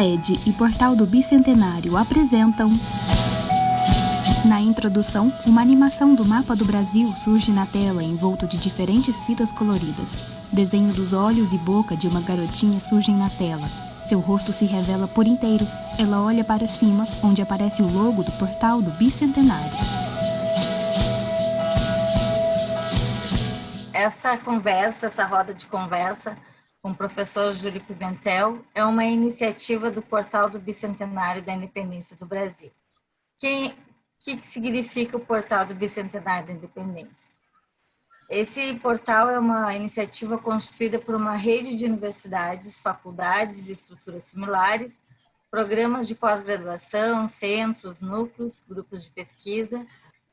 Wikipedia e Portal do Bicentenário apresentam. Na introdução, uma animação do mapa do Brasil surge na tela envolto de diferentes fitas coloridas. Desenho dos olhos e boca de uma garotinha surgem na tela. Seu rosto se revela por inteiro. Ela olha para cima, onde aparece o logo do Portal do Bicentenário. Essa conversa, essa roda de conversa, com o professor Júlio Pimentel, é uma iniciativa do Portal do Bicentenário da Independência do Brasil. O que, significa o Portal do Bicentenário da Independência? Esse portal é uma iniciativa constituída por uma rede de universidades, faculdades e estruturas similares, programas de pós-graduação, centros, núcleos, grupos de pesquisa,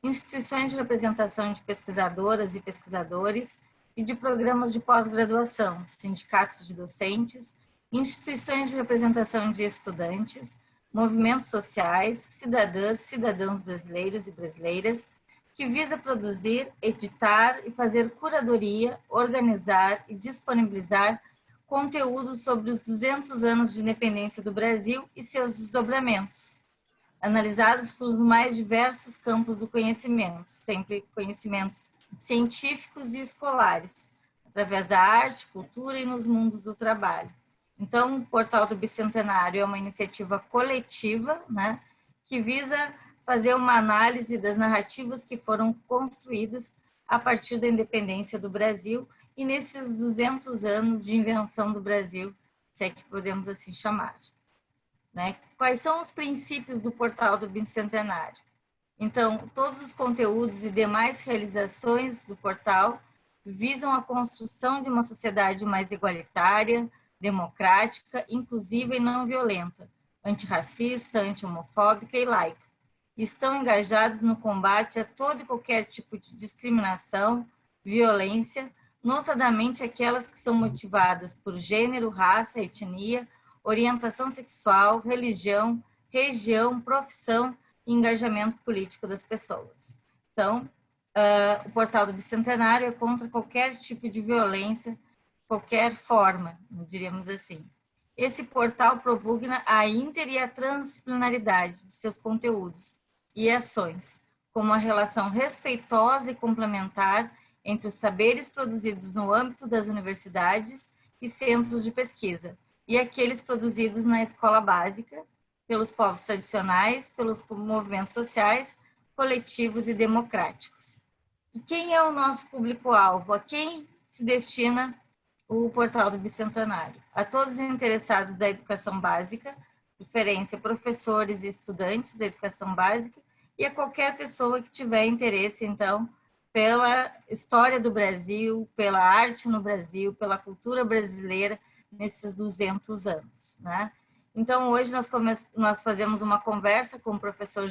instituições de representação de pesquisadoras e pesquisadores, e de programas de pós-graduação, sindicatos de docentes, instituições de representação de estudantes, movimentos sociais, cidadãs, cidadãos brasileiros e brasileiras, que visa produzir, editar e fazer curadoria, organizar e disponibilizar conteúdos sobre os 200 anos de independência do Brasil e seus desdobramentos, analisados pelos mais diversos campos do conhecimento, sempre conhecimentos científicos e escolares, através da arte, cultura e nos mundos do trabalho. Então, o Portal do Bicentenário é uma iniciativa coletiva, né, que visa fazer uma análise das narrativas que foram construídas a partir da independência do Brasil e nesses 200 anos de invenção do Brasil, se é que podemos assim chamar. Né? Quais são os princípios do Portal do Bicentenário? Então, todos os conteúdos e demais realizações do portal visam a construção de uma sociedade mais igualitária, democrática, inclusiva e não violenta, antirracista, anti-homofóbica e laica. Estão engajados no combate a todo e qualquer tipo de discriminação, violência, notadamente aquelas que são motivadas por gênero, raça, etnia, orientação sexual, religião, região, profissão engajamento político das pessoas. Então, uh, o portal do Bicentenário é contra qualquer tipo de violência, qualquer forma, diríamos assim. Esse portal propugna a inter e a transdisciplinaridade de seus conteúdos e ações, como a relação respeitosa e complementar entre os saberes produzidos no âmbito das universidades e centros de pesquisa, e aqueles produzidos na escola básica, pelos povos tradicionais, pelos movimentos sociais, coletivos e democráticos. E quem é o nosso público-alvo? A quem se destina o Portal do Bicentenário? A todos os interessados da educação básica, preferência professores e estudantes da educação básica, e a qualquer pessoa que tiver interesse, então, pela história do Brasil, pela arte no Brasil, pela cultura brasileira nesses 200 anos, né? Então, hoje nós, nós fazemos uma conversa com o professor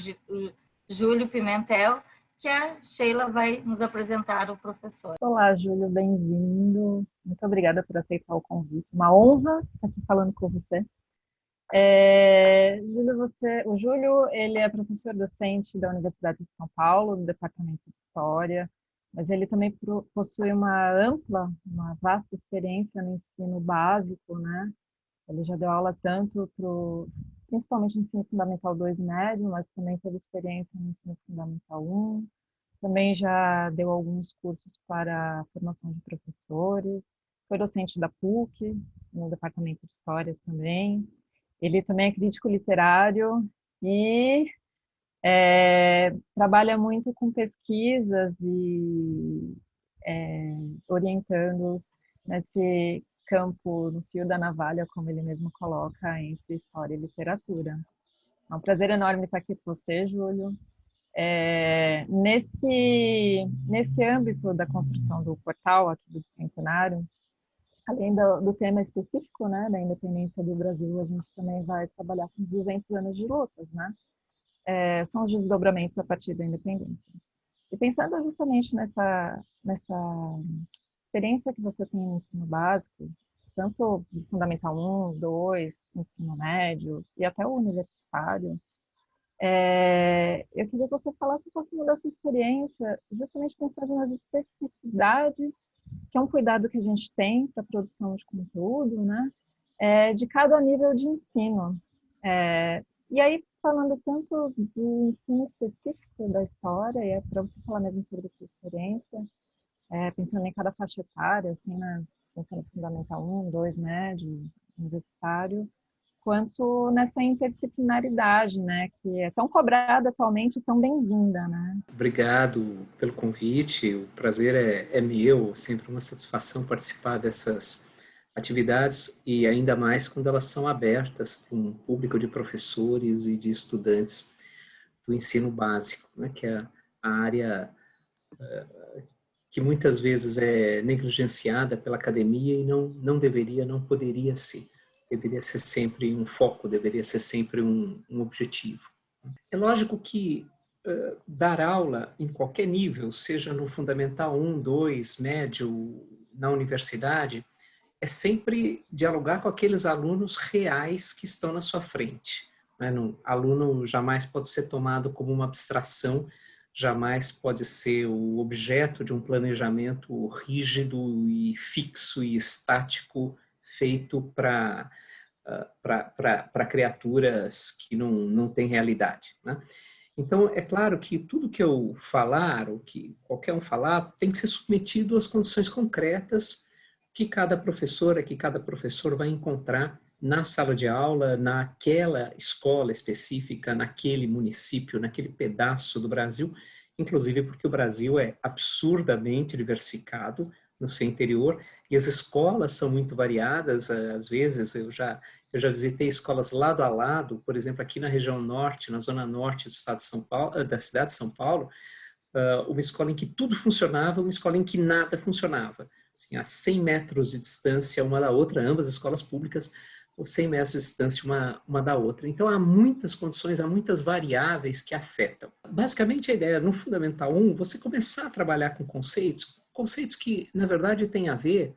Júlio Pimentel, que a Sheila vai nos apresentar o professor. Olá, Júlio, bem-vindo. Muito obrigada por aceitar o convite. Uma honra estar aqui falando com você. É, Júlio, você, o Júlio, ele é professor docente da Universidade de São Paulo, no Departamento de História, mas ele também possui uma ampla, uma vasta experiência no ensino básico, né? Ele já deu aula tanto para principalmente no ensino fundamental 2 médio, mas também teve experiência no ensino fundamental 1. Também já deu alguns cursos para formação de professores. Foi docente da PUC, no departamento de História também. Ele também é crítico literário e é, trabalha muito com pesquisas e é, orientando-os nesse campo, no fio da navalha, como ele mesmo coloca, entre história e literatura. É um prazer enorme estar aqui com você, Júlio. É, nesse, nesse âmbito da construção do portal aqui do Centenário, além do, do, tema específico né, da independência do Brasil, a gente também vai trabalhar com os 200 anos de lutas, né? É, são os desdobramentos a partir da independência. E pensando justamente nessa, nessa experiência que você tem no ensino básico, tanto Fundamental 1, 2, ensino médio e até o universitário, é, eu queria que você falasse um pouquinho da sua experiência, justamente pensando nas especificidades, que é um cuidado que a gente tem para a produção de conteúdo, né? é, de cada nível de ensino. É, e aí, falando tanto do ensino específico da história, e é para você falar mesmo sobre a sua experiência, é, pensando em cada faixa etária, assim, né, pensando em Fundamental 1, 2, médio, universitário, quanto nessa interdisciplinaridade, né, que é tão cobrada atualmente e tão bem-vinda, né? Obrigado pelo convite, o prazer é, é meu, sempre uma satisfação participar dessas atividades e ainda mais quando elas são abertas para um público de professores e de estudantes do ensino básico, né, que é a área uh, que muitas vezes é negligenciada pela academia e não, não deveria, não poderia ser deveria ser sempre um foco, deveria ser sempre um, um objetivo. É lógico que uh, dar aula em qualquer nível, seja no fundamental 1, 2, médio, na universidade, é sempre dialogar com aqueles alunos reais que estão na sua frente. Né? No, aluno jamais pode ser tomado como uma abstração, jamais pode ser o objeto de um planejamento rígido e fixo e estático feito para para criaturas que não, não têm realidade. Né? Então, é claro que tudo que eu falar, ou que qualquer um falar, tem que ser submetido às condições concretas que cada professora, que cada professor vai encontrar na sala de aula, naquela escola específica, naquele município, naquele pedaço do Brasil, inclusive porque o Brasil é absurdamente diversificado, no seu interior e as escolas são muito variadas. Às vezes eu já eu já visitei escolas lado a lado por exemplo aqui na região norte na zona norte do estado de São Paulo da cidade de São Paulo uma escola em que tudo funcionava uma escola em que nada funcionava. Assim a 100 metros de distância uma da outra ambas escolas públicas ou 100 metros de distância uma, uma da outra. Então, há muitas condições, há muitas variáveis que afetam. Basicamente, a ideia no Fundamental 1, você começar a trabalhar com conceitos conceitos que, na verdade, têm a ver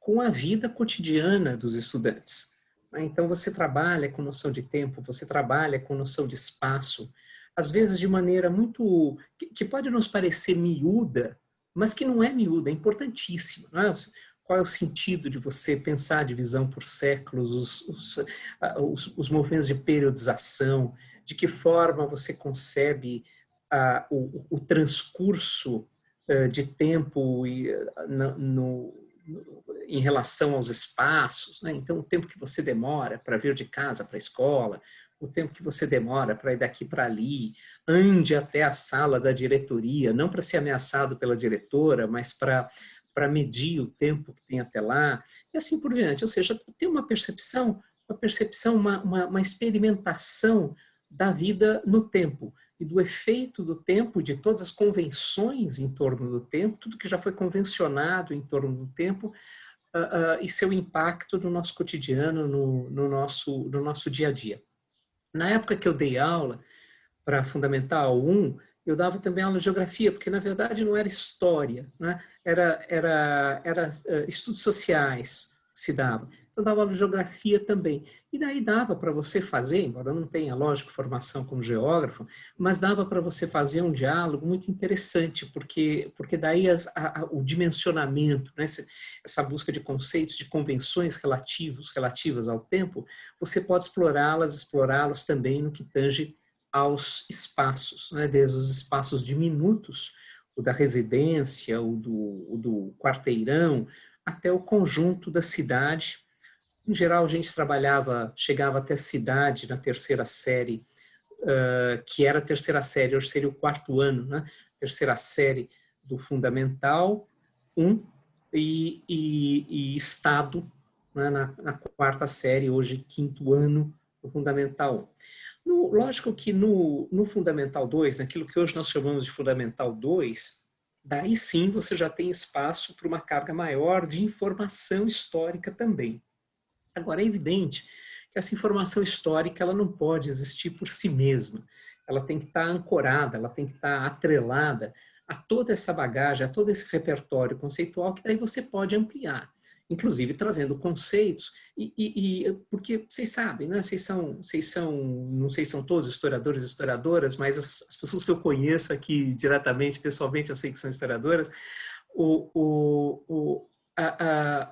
com a vida cotidiana dos estudantes. Então, você trabalha com noção de tempo, você trabalha com noção de espaço, às vezes de maneira muito... que pode nos parecer miúda, mas que não é miúda, é importantíssima. É? Qual é o sentido de você pensar a divisão por séculos, os, os, os, os movimentos de periodização, de que forma você concebe o, o transcurso eh, de tempo e, eh, no, no, em relação aos espaços. Né? Então, o tempo que você demora para vir de casa para a escola, o tempo que você demora para ir daqui para ali, ande até a sala da diretoria, não para ser ameaçado pela diretora, mas para para medir o tempo que tem até lá, e assim por diante. Ou seja, tem uma percepção, uma percepção, uma, uma, uma experimentação da vida no tempo e do efeito do tempo, de todas as convenções em torno do tempo, tudo que já foi convencionado em torno do tempo, uh, uh, e seu impacto no nosso cotidiano, no, no, nosso, no nosso dia a dia. Na época que eu dei aula para Fundamental 1, eu dava também aula de geografia, porque na verdade não era história, né? era, era, era uh, estudos sociais se dava. Então, dava aula de geografia também. E daí dava para você fazer, embora não tenha, lógico, formação como geógrafo, mas dava para você fazer um diálogo muito interessante, porque, porque daí as, a, a, o dimensionamento, né, essa busca de conceitos, de convenções relativos, relativas ao tempo, você pode explorá-las, explorá-los também no que tange aos espaços, né, desde os espaços diminutos, o da residência, o do, o do quarteirão, até o conjunto da cidade, em geral, a gente trabalhava, chegava até a cidade na terceira série, uh, que era a terceira série, hoje seria o quarto ano, né? Terceira série do Fundamental 1 e, e, e Estado né? na, na, quarta série, hoje quinto ano do Fundamental 1. No, lógico que no, no Fundamental 2, naquilo que hoje nós chamamos de Fundamental 2, daí sim você já tem espaço para uma carga maior de informação histórica também. Agora, é evidente que essa informação histórica ela não pode existir por si mesma. Ela tem que estar ancorada, ela tem que estar atrelada a toda essa bagagem, a todo esse repertório conceitual que daí você pode ampliar, inclusive trazendo conceitos, e, e, e porque vocês sabem, né? vocês, são, vocês são, não sei se são todos historiadores e historiadoras, mas as, as, pessoas que eu conheço aqui diretamente, pessoalmente, eu sei que são historiadoras, o, o, o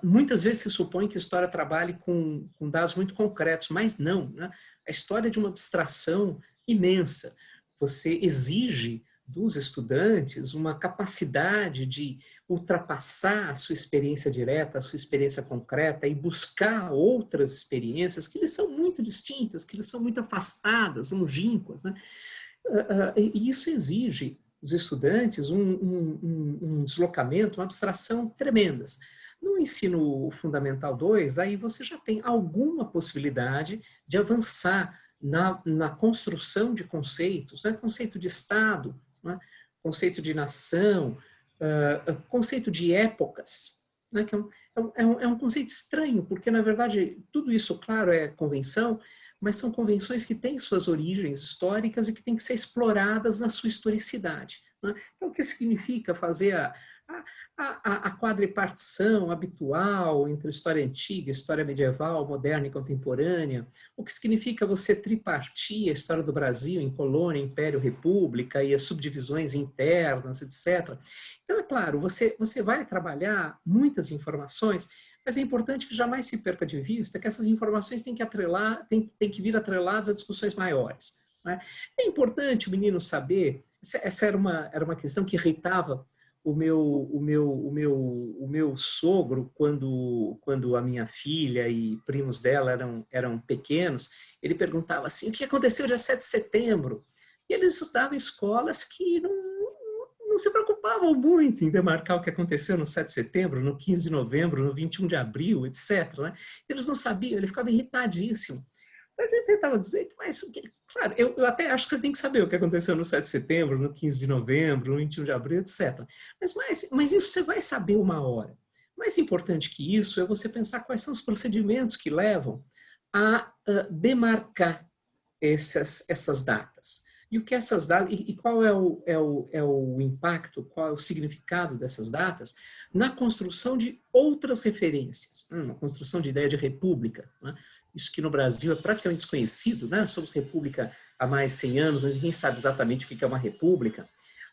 muitas vezes se supõe que a história trabalhe com, com dados muito concretos, mas não. Né? A história é de uma abstração imensa. Você exige dos estudantes uma capacidade de ultrapassar a sua experiência direta, a sua experiência concreta e buscar outras experiências que lhes são muito distintas, que lhes são muito afastadas, longínquas. Né? Ah, ah, e isso exige dos estudantes um, um, um deslocamento, uma abstração tremendas. No ensino fundamental 2, aí você já tem alguma possibilidade de avançar na, na construção de conceitos, né? conceito de Estado, né? conceito de nação, uh, conceito de épocas, né? que é, é um, é, um, é um conceito estranho, porque na verdade tudo isso, claro, é convenção, mas são convenções que têm suas origens históricas e que têm que ser exploradas na sua historicidade. Né? Então, o que significa fazer a, a, a, a quadripartição habitual entre história antiga, história medieval, moderna e contemporânea, o que significa você tripartir a história do Brasil em colônia, império, república e as subdivisões internas, etc. Então, é claro, você, você vai trabalhar muitas informações, mas é importante que jamais se perca de vista que essas informações têm que, atrelar, têm, têm que vir atreladas a discussões maiores. Né? É importante o menino saber, essa era uma, era uma questão que irritava o meu, o meu, o meu, o meu sogro, quando, quando a minha filha e primos dela eram, eram pequenos, ele perguntava assim, o que aconteceu dia 7 de setembro? E eles estudavam em escolas que não, não se preocupavam muito em demarcar o que aconteceu no 7 de setembro, no 15 de novembro, no 21 de abril, etc. Né? Eles não sabiam, ele ficava irritadíssimo. A gente tentava dizer, mas Claro, eu, eu, até acho que você tem que saber o que aconteceu no 7 de setembro, no 15 de novembro, no 21 de abril, etc. Mas, mas, mas isso você vai saber uma hora. Mais importante que isso é você pensar quais são os procedimentos que levam a demarcar essas, essas datas. E o que essas datas, e, e qual é o, é, o, é o impacto, qual é o significado dessas datas na construção de outras referências, né? na construção de ideia de república. Né? Isso que no Brasil é praticamente desconhecido, né? Somos república há mais de 100 anos, mas ninguém sabe exatamente o que é uma república.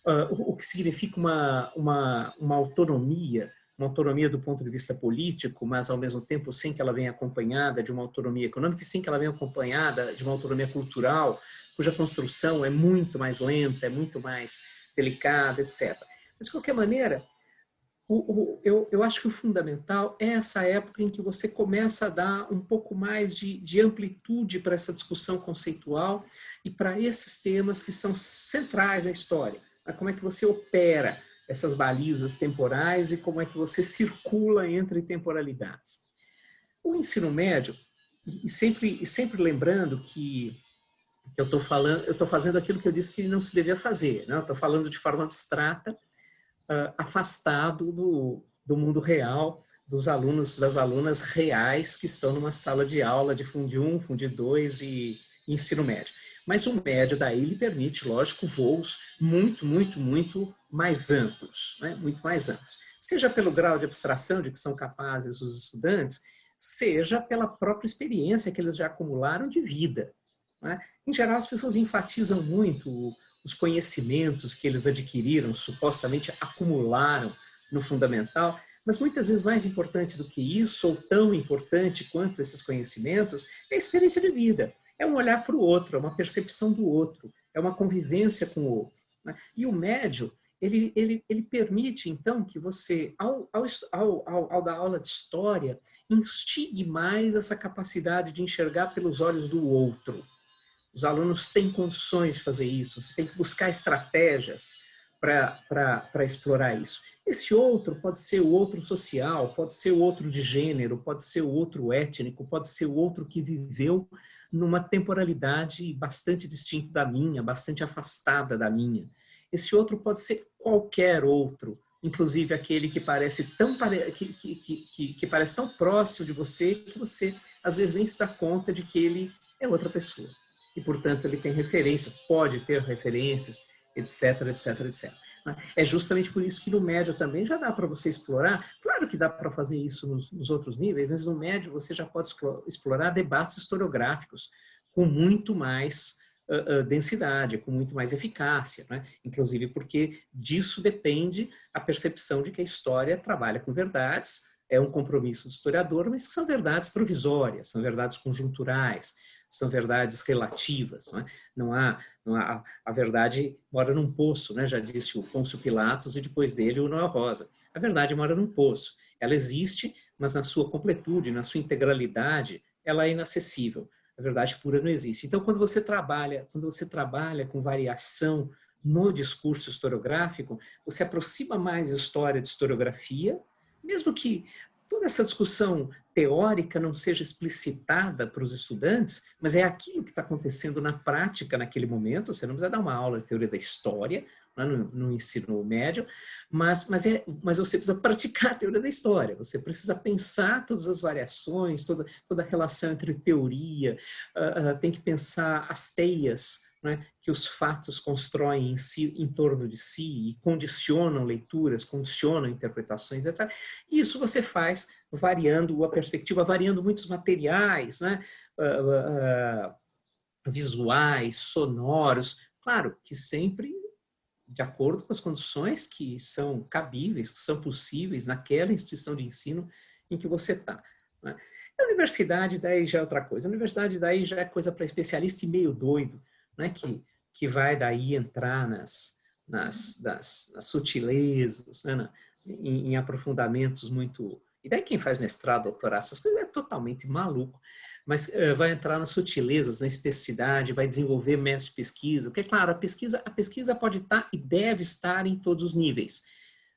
Uh, o, o, que significa uma, uma, uma autonomia, uma autonomia do ponto de vista político, mas ao mesmo tempo sem que ela venha acompanhada de uma autonomia econômica e sem que ela venha acompanhada de uma autonomia cultural, cuja construção é muito mais lenta, é muito mais delicada, etc. Mas, de qualquer maneira, o, o, eu, eu acho que o fundamental é essa época em que você começa a dar um pouco mais de, de amplitude para essa discussão conceitual e para esses temas que são centrais na história. Como é que você opera essas balizas temporais e como é que você circula entre temporalidades. O ensino médio, e sempre, e sempre lembrando que, eu estou falando, eu estou fazendo aquilo que eu disse que não se devia fazer, né? estou falando de forma abstrata, uh, afastado do, do mundo real, dos alunos, das alunas reais que estão numa sala de aula de Fundi 1, Fundi 2 e ensino médio. Mas o médio daí lhe permite, lógico, voos muito, muito, muito mais amplos, né? muito mais amplos. Seja pelo grau de abstração de que são capazes os estudantes, seja pela própria experiência que eles já acumularam de vida. Né? Em geral, as pessoas enfatizam muito os conhecimentos que eles adquiriram, supostamente acumularam no fundamental, mas muitas vezes mais importante do que isso, ou tão importante quanto esses conhecimentos, é a experiência de vida. É um olhar para o outro, é uma percepção do outro, é uma convivência com o outro. Né? E o médio, ele, ele, ele permite, então, que você, ao, ao, ao, ao dar aula de história, instigue mais essa capacidade de enxergar pelos olhos do outro. Os alunos têm condições de fazer isso, você tem que buscar estratégias para explorar isso. Esse outro pode ser o outro social, pode ser o outro de gênero, pode ser o outro étnico, pode ser o outro que viveu numa temporalidade bastante distinta da minha, bastante afastada da minha. Esse outro pode ser qualquer outro, inclusive aquele que parece tão, que, que, que, que, parece tão próximo de você que você às vezes nem se dá conta de que ele é outra pessoa e, portanto, ele tem referências, pode ter referências, etc, etc, etc. É justamente por isso que no médio também já dá para você explorar, claro que dá para fazer isso nos, nos, outros níveis, mas no médio você já pode explorar debates historiográficos com muito mais uh, uh, densidade, com muito mais eficácia, né? inclusive porque disso depende a percepção de que a história trabalha com verdades, é um compromisso do historiador, mas que são verdades provisórias, são verdades conjunturais, são verdades relativas. Não, é? não há, não há a verdade mora num poço, né? já disse o Pôncio Pilatos e depois dele o Noel Rosa. A verdade mora num poço. Ela existe, mas na sua completude, na sua integralidade, ela é inacessível. A verdade pura não existe. Então, quando você trabalha, quando você trabalha com variação no discurso historiográfico, você aproxima mais a história de historiografia, mesmo que toda essa discussão teórica não seja explicitada para os estudantes, mas é aquilo que está acontecendo na prática naquele momento. Você não precisa dar uma aula de teoria da história né, no, no, ensino médio, mas, mas, é, mas você precisa praticar a teoria da história. Você precisa pensar todas as variações, toda, toda a relação entre teoria, uh, uh, tem que pensar as teias né, que os fatos constroem em, si, em torno de si e condicionam leituras, condicionam interpretações, etc. Isso você faz variando a perspectiva, variando muitos materiais, né, uh, visuais, sonoros, claro que sempre de acordo com as condições que são cabíveis, que são possíveis naquela instituição de ensino em que você está. Né? A universidade daí já é outra coisa. A universidade daí já é coisa para especialista e meio doido, né, que, que vai daí entrar nas, nas, nas, nas sutilezas, né, em, em, aprofundamentos muito... E daí quem faz mestrado, doutorado, essas coisas é totalmente maluco, mas uh, vai entrar nas sutilezas, na especificidade, vai desenvolver métodos de pesquisa, porque, claro, a pesquisa, a pesquisa pode estar e deve estar em todos os níveis,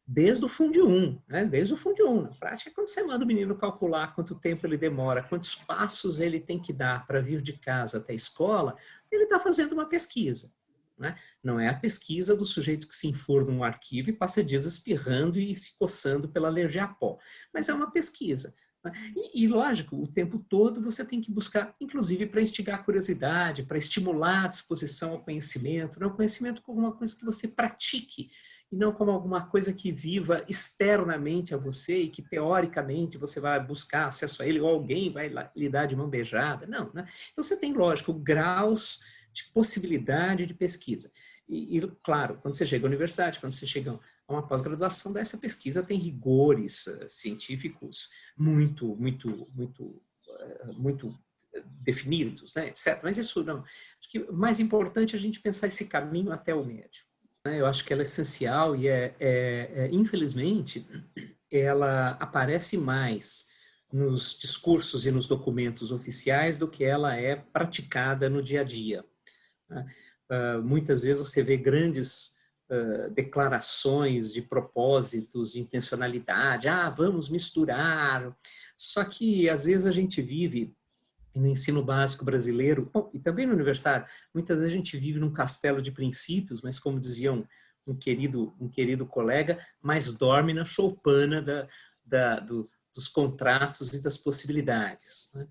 desde o Fundo 1, né? desde o Fundo 1. Na prática, quando você manda o menino calcular quanto tempo ele demora, quantos passos ele tem que dar para vir de casa até a escola, ele está fazendo uma pesquisa. Né? Não é a pesquisa do sujeito que se informa num arquivo e passa dias espirrando e se coçando pela alergia a pó, mas é uma pesquisa. Né? E, e, lógico, o tempo todo você tem que buscar, inclusive para instigar a curiosidade, para estimular a disposição ao conhecimento, não né? conhecimento como uma coisa que você pratique, e não como alguma coisa que viva externamente a você e que teoricamente você vai buscar acesso a ele ou alguém vai lhe dar de mão beijada. Não, né? Então você tem, lógico, graus de possibilidade de pesquisa. E, e, claro, quando você chega à universidade, quando você chega uma pós-graduação, dessa pesquisa tem rigores uh, científicos muito, muito, muito, uh, muito definidos, né, etc. Mas isso não. Acho que mais importante é a gente pensar esse caminho até o médio. Né? Eu acho que ela é essencial e, é, é, é, infelizmente, ela aparece mais nos discursos e nos documentos oficiais do que ela é praticada no dia a dia. Né? Uh, muitas vezes você vê grandes declarações de propósitos, de intencionalidade, ah, vamos misturar, só que às vezes a gente vive no ensino básico brasileiro, bom, e também no universitário, muitas vezes a gente vive num castelo de princípios, mas como diziam um querido, um querido colega, mas dorme na choupana da, da, do, dos contratos e das possibilidades. Né?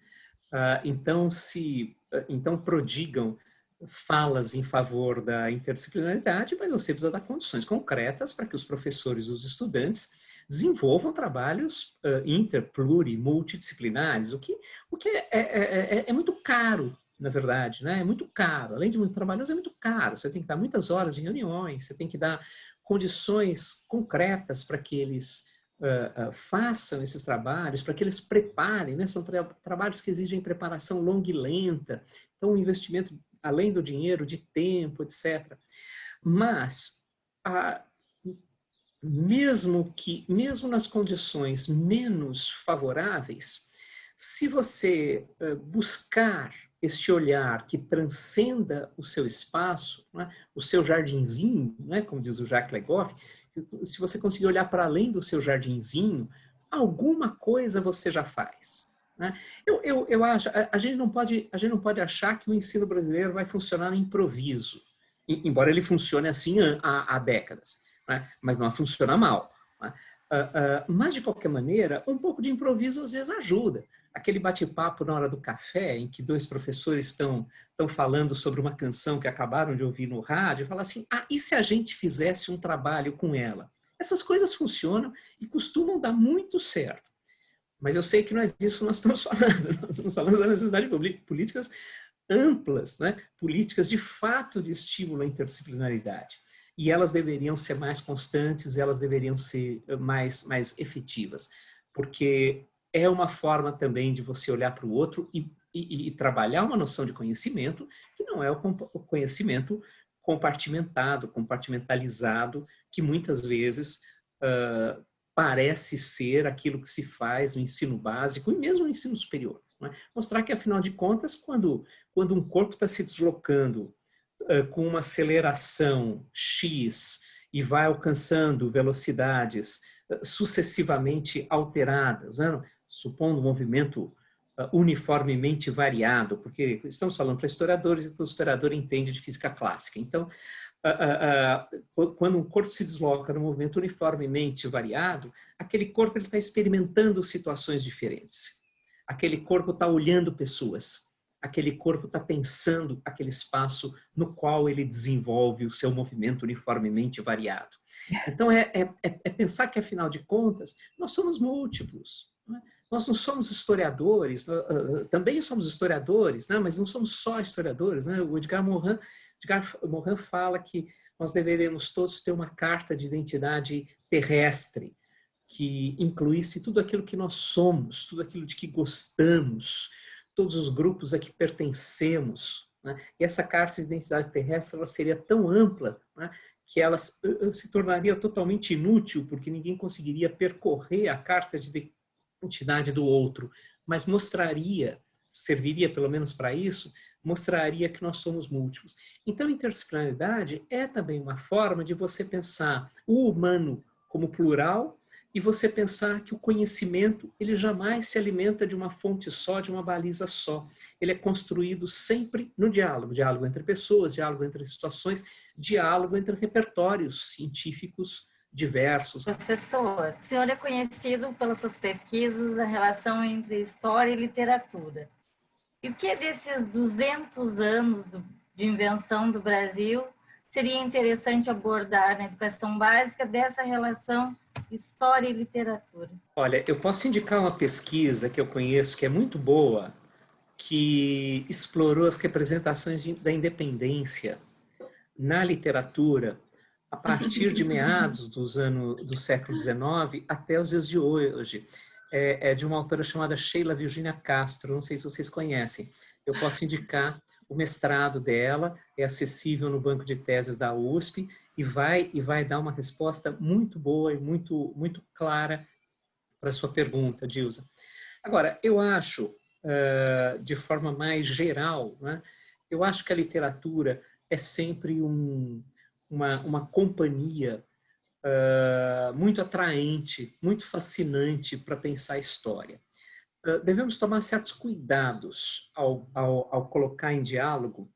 Ah, então, se, então prodigam falas em favor da interdisciplinaridade, mas você precisa dar condições concretas para que os professores e os estudantes desenvolvam trabalhos uh, inter, pluri, multidisciplinares, o que, o que é, é, é, é, muito caro, na verdade, né? é muito caro. Além de muito trabalhoso, é muito caro. Você tem que dar muitas horas em reuniões, você tem que dar condições concretas para que eles uh, uh, façam esses trabalhos, para que eles preparem, né? são tra trabalhos que exigem preparação longa e lenta, então um investimento além do dinheiro, de tempo, etc. Mas, a, mesmo que, mesmo nas condições menos favoráveis, se você uh, buscar este olhar que transcenda o seu espaço, né, o seu jardinzinho, né, como diz o Jacques Legoff, se você conseguir olhar para além do seu jardinzinho, alguma coisa você já faz. Né? Eu, eu, eu acho, a, a, gente não pode, a gente não pode achar que o ensino brasileiro vai funcionar no improviso, embora ele funcione assim há, há décadas né? mas não funciona mal. Né? Uh, uh, mas, de qualquer maneira, um pouco de improviso às vezes ajuda. Aquele bate-papo na hora do café, em que dois professores estão, falando sobre uma canção que acabaram de ouvir no rádio, fala assim, ah, e se a gente fizesse um trabalho com ela? Essas coisas funcionam e costumam dar muito certo. Mas eu sei que não é disso que nós estamos falando. Nós estamos falando da necessidade de políticas amplas, né? políticas de fato de estímulo à interdisciplinaridade e elas deveriam ser mais constantes, elas deveriam ser eh, mais, mais efetivas. porque é uma forma também de você olhar para o outro e, e, e, trabalhar uma noção de conhecimento que não é o conhecimento compartimentado, compartimentalizado, que muitas vezes uh, parece ser aquilo que se faz no ensino básico e mesmo no ensino superior. É? Mostrar que, afinal de contas, quando, quando um corpo está se deslocando uh, com uma aceleração X e vai alcançando velocidades uh, sucessivamente alteradas, né? supondo um movimento uniformemente variado, porque estamos falando para historiadores e o historiador entende de física clássica. Então, quando um corpo se desloca num movimento uniformemente variado, aquele corpo está experimentando situações diferentes. Aquele corpo está olhando pessoas. Aquele corpo está pensando aquele espaço no qual ele desenvolve o seu movimento uniformemente variado. Então, é, é, é, é pensar que, afinal de contas, nós somos múltiplos. Né? Nós não somos historiadores, também somos historiadores, né? mas não somos só historiadores. Né? O Edgar Morin Edgar Morin fala que nós deveríamos todos ter uma carta de identidade terrestre, que incluísse tudo aquilo que nós somos, tudo aquilo de que gostamos, todos os grupos a que pertencemos. Né? E essa carta de identidade terrestre ela seria tão ampla né? que ela se tornaria totalmente inútil, porque ninguém conseguiria percorrer a carta de identidade do outro, mas mostraria, serviria pelo menos para isso, mostraria que nós somos múltiplos. Então, interdisciplinaridade é também uma forma de você pensar o humano como plural e você pensar que o conhecimento ele jamais se alimenta de uma fonte só, de uma baliza só. Ele é construído sempre no diálogo, diálogo entre pessoas, diálogo entre situações, diálogo entre repertórios científicos diversos. Professor, o senhor é conhecido pelas suas pesquisas a relação entre história e literatura. E o que desses 200 anos de invenção do Brasil seria interessante abordar na educação básica dessa relação história e literatura? Olha, eu posso indicar uma pesquisa que eu conheço que é muito boa, que explorou as representações de, da independência na literatura a partir de meados dos anos do século XIX até os dias de hoje é, é de uma autora chamada Sheila Virginia Castro, não sei se vocês conhecem. Eu posso indicar o mestrado dela, é acessível no banco de teses da USP e vai, e vai dar uma resposta muito boa e muito, muito clara para a sua pergunta, Dilsa. Agora, eu acho, de forma mais geral, né, eu acho que a literatura é sempre um, uma, uma companhia uh, muito atraente, muito fascinante para pensar a história. Uh, devemos tomar certos cuidados ao, ao, ao colocar em diálogo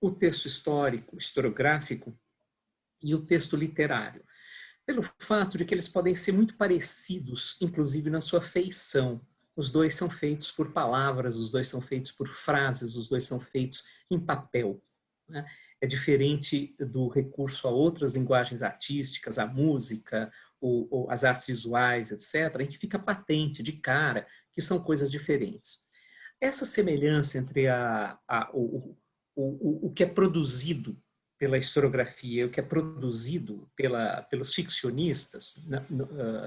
o texto histórico, historiográfico e o texto literário, pelo fato de que eles podem ser muito parecidos, inclusive na sua feição. Os dois são feitos por palavras, os dois são feitos por frases, os dois são feitos em papel. Né? É diferente do recurso a outras linguagens artísticas, a música, ou, ou as artes visuais, etc., em que fica patente, de cara, que são coisas diferentes. Essa semelhança entre a, a, o, o, o que é produzido pela historiografia, o que é produzido pela, pelos ficcionistas na,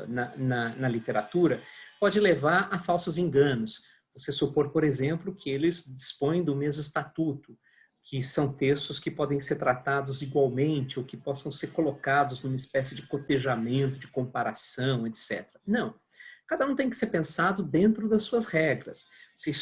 na, na, na, literatura, pode levar a falsos enganos. Você supor, por exemplo, que eles dispõem do mesmo estatuto, que são textos que podem ser tratados igualmente ou que possam ser colocados numa espécie de cotejamento, de comparação, etc. Não. Cada um tem que ser pensado dentro das suas regras.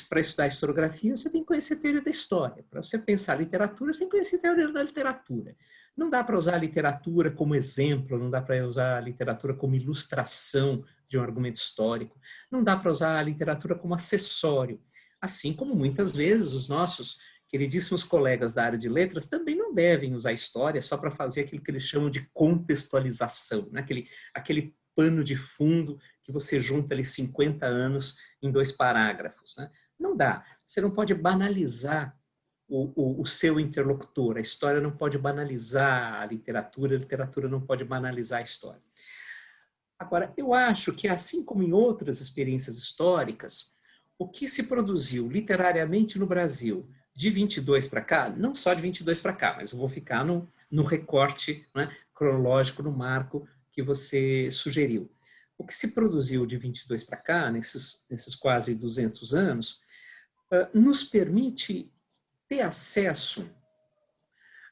Para estudar historiografia, você tem que conhecer a teoria da história. Para você pensar literatura, você tem que conhecer a teoria da literatura. Não dá para usar a literatura como exemplo, não dá para usar a literatura como ilustração de um argumento histórico, não dá para usar a literatura como acessório. Assim como muitas vezes os nossos queridíssimos colegas da área de letras também não devem usar história só para fazer aquilo que eles chamam de contextualização, né? aquele, aquele pano de fundo que você junta ali 50 anos em dois parágrafos. Né? Não dá. Você não pode banalizar o, o, o, seu interlocutor. A história não pode banalizar a literatura, a literatura não pode banalizar a história. Agora, eu acho que assim como em outras experiências históricas, o que se produziu literariamente no Brasil de 22 para cá, não só de 22 para cá, mas eu vou ficar no, no recorte né, cronológico, no marco que você sugeriu. o que se produziu de 22 para cá, nesses, nesses quase 200 anos, nos permite ter acesso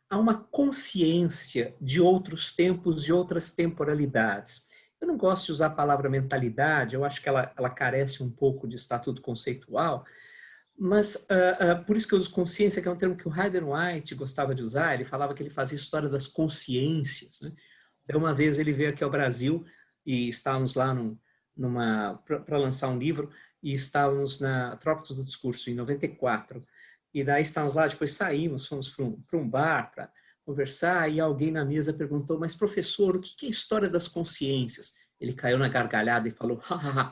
a uma consciência de outros tempos, de outras temporalidades. Eu não gosto de usar a palavra mentalidade, eu acho que ela, ela carece um pouco de estatuto conceitual, mas uh, uh, por isso que eu uso consciência, que é um termo que o Hayden White gostava de usar, ele falava que ele fazia história das consciências. Né? Então, uma vez ele veio aqui ao Brasil e estávamos lá num, numa para lançar um livro e estávamos na Trópicos do Discurso, em 94. E daí estávamos lá, depois saímos, fomos para um, um bar para conversar e alguém na mesa perguntou, mas professor, o que é a história das consciências? Ele caiu na gargalhada e falou,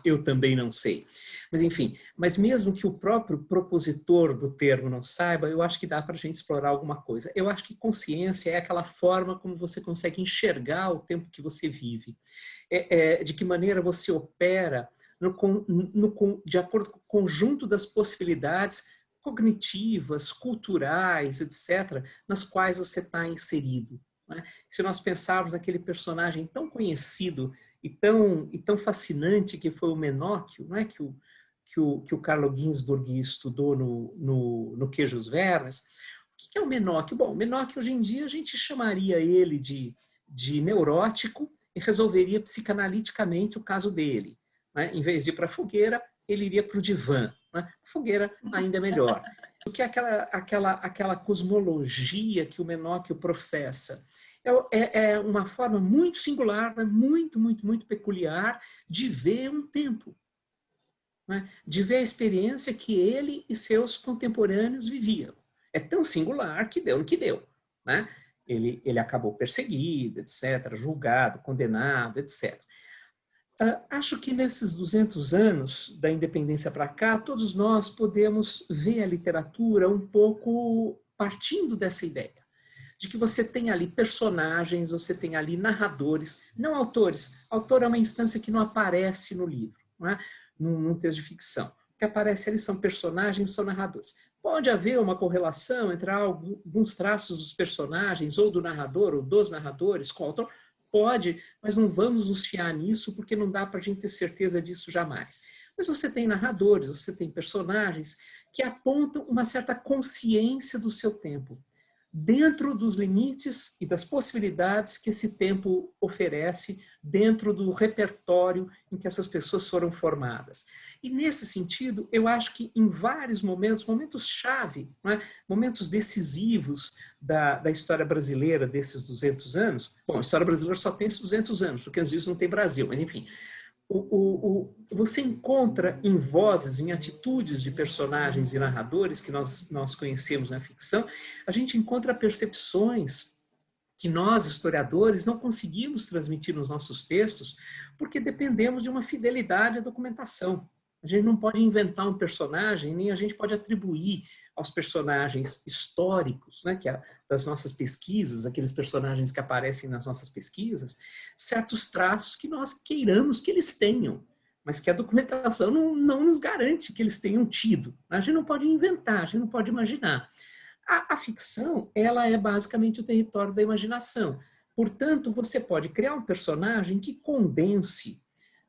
eu também não sei. Mas enfim, mas mesmo que o próprio propositor do termo não saiba, eu acho que dá para a gente explorar alguma coisa. Eu acho que consciência é aquela forma como você consegue enxergar o tempo que você vive. É, é, de que maneira você opera no, no, de acordo com o conjunto das possibilidades cognitivas, culturais, etc., nas quais você está inserido. Né? Se nós pensarmos naquele personagem tão conhecido e tão, e tão fascinante que foi o Menóquio, não é? que, o, que, o, que o Carlo Ginzburg estudou no, no, no Queijos Vermes. O que é o Menóquio? Bom, o Menóquio hoje em dia a gente chamaria ele de, de neurótico e resolveria psicanaliticamente o caso dele. Né? Em vez de ir para a fogueira, ele iria para o divã. Né? Fogueira ainda é melhor. O que é aquela, aquela, aquela cosmologia que o Menóquio professa? É, é, é uma forma muito singular, né? muito, muito, muito peculiar de ver um tempo. Né? De ver a experiência que ele e seus contemporâneos viviam. É tão singular que deu no que deu. Né? Ele, ele acabou perseguido, etc., julgado, condenado, etc. Uh, acho que nesses 200 anos da independência para cá, todos nós podemos ver a literatura um pouco partindo dessa ideia. De que você tem ali personagens, você tem ali narradores, não autores. Autor é uma instância que não aparece no livro, não é? num, num texto de ficção. O que aparece ali são personagens, são narradores. Pode haver uma correlação entre alguns traços dos personagens, ou do narrador, ou dos narradores, com o autor, Pode, mas não vamos nos fiar nisso porque não dá para a gente ter certeza disso jamais. Mas você tem narradores, você tem personagens que apontam uma certa consciência do seu tempo dentro dos limites e das possibilidades que esse tempo oferece dentro do repertório em que essas pessoas foram formadas. E nesse sentido, eu acho que em vários momentos, momentos-chave, é? momentos decisivos da, da história brasileira desses 200 anos, bom, a história brasileira só tem esses 200 anos, porque às vezes não tem Brasil, mas enfim, o, o, o, você encontra em vozes, em atitudes de personagens e narradores que nós, nós conhecemos na ficção, a gente encontra percepções que nós, historiadores, não conseguimos transmitir nos nossos textos porque dependemos de uma fidelidade à documentação. A gente não pode inventar um personagem, nem a gente pode atribuir aos personagens históricos, né, que é das nossas pesquisas, aqueles personagens que aparecem nas nossas pesquisas, certos traços que nós queiramos que eles tenham, mas que a documentação não, não nos garante que eles tenham tido. A gente não pode inventar, a gente não pode imaginar. A, a ficção, ela é basicamente o território da imaginação. Portanto, você pode criar um personagem que condense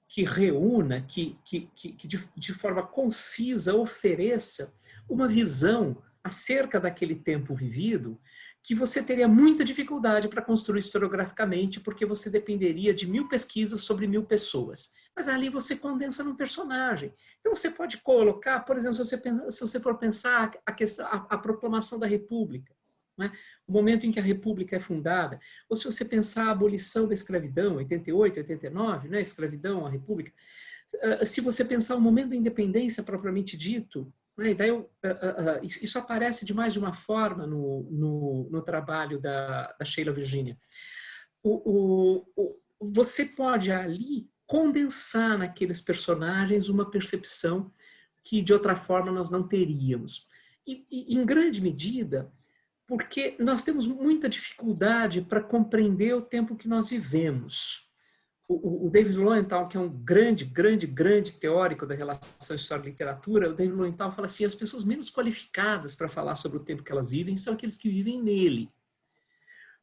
que reúna, que, que, que, de, de forma concisa ofereça uma visão acerca daquele tempo vivido que você teria muita dificuldade para construir historiograficamente, porque você dependeria de mil pesquisas sobre mil pessoas. Mas ali você condensa num personagem. Então você pode colocar, por exemplo, se você, se você for pensar a, questão, a, a proclamação da República, né? o momento em que a República é fundada, ou se você pensar a abolição da escravidão, 88, 89, né? escravidão, a República, ah, se você pensar o momento da independência propriamente dito, uh, isso aparece de mais de uma forma no, no, no trabalho da, da Sheila Virginia. O, o, o, você pode ali condensar naqueles personagens uma percepção que de outra forma nós não teríamos. E, e em grande medida, porque nós temos muita dificuldade para compreender o tempo que nós vivemos. O, David Lowenthal, que é um grande, grande, grande teórico da relação história-literatura, o David Lowenthal fala assim, as pessoas menos qualificadas para falar sobre o tempo que elas vivem são aqueles que vivem nele.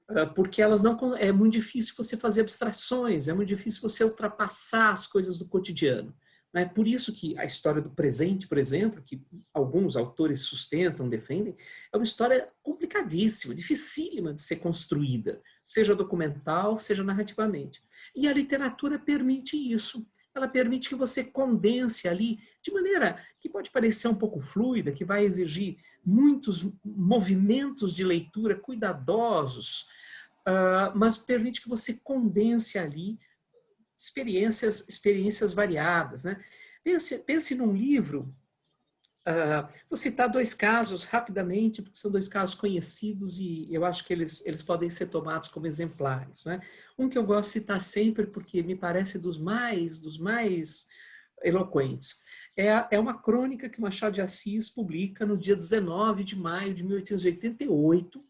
ah, porque elas não é muito difícil você fazer abstrações, é muito difícil você ultrapassar as coisas do cotidiano. É por isso que a história do presente, por exemplo, que alguns autores sustentam, defendem, é uma história complicadíssima, dificílima de ser construída, seja documental, seja narrativamente. E a literatura permite isso. Ela permite que você condense ali de maneira que pode parecer um pouco fluida, que vai exigir muitos movimentos de leitura cuidadosos, uh, mas permite que você condense ali experiências, experiências variadas. Né? Pense, pense num livro, uh, vou citar dois casos rapidamente, porque são dois casos conhecidos e eu acho que eles, eles podem ser tomados como exemplares. Né? Um que eu gosto de citar sempre, porque me parece dos mais, dos mais eloquentes. É, é uma crônica que Machado de Assis publica no dia 19 de maio de 1888,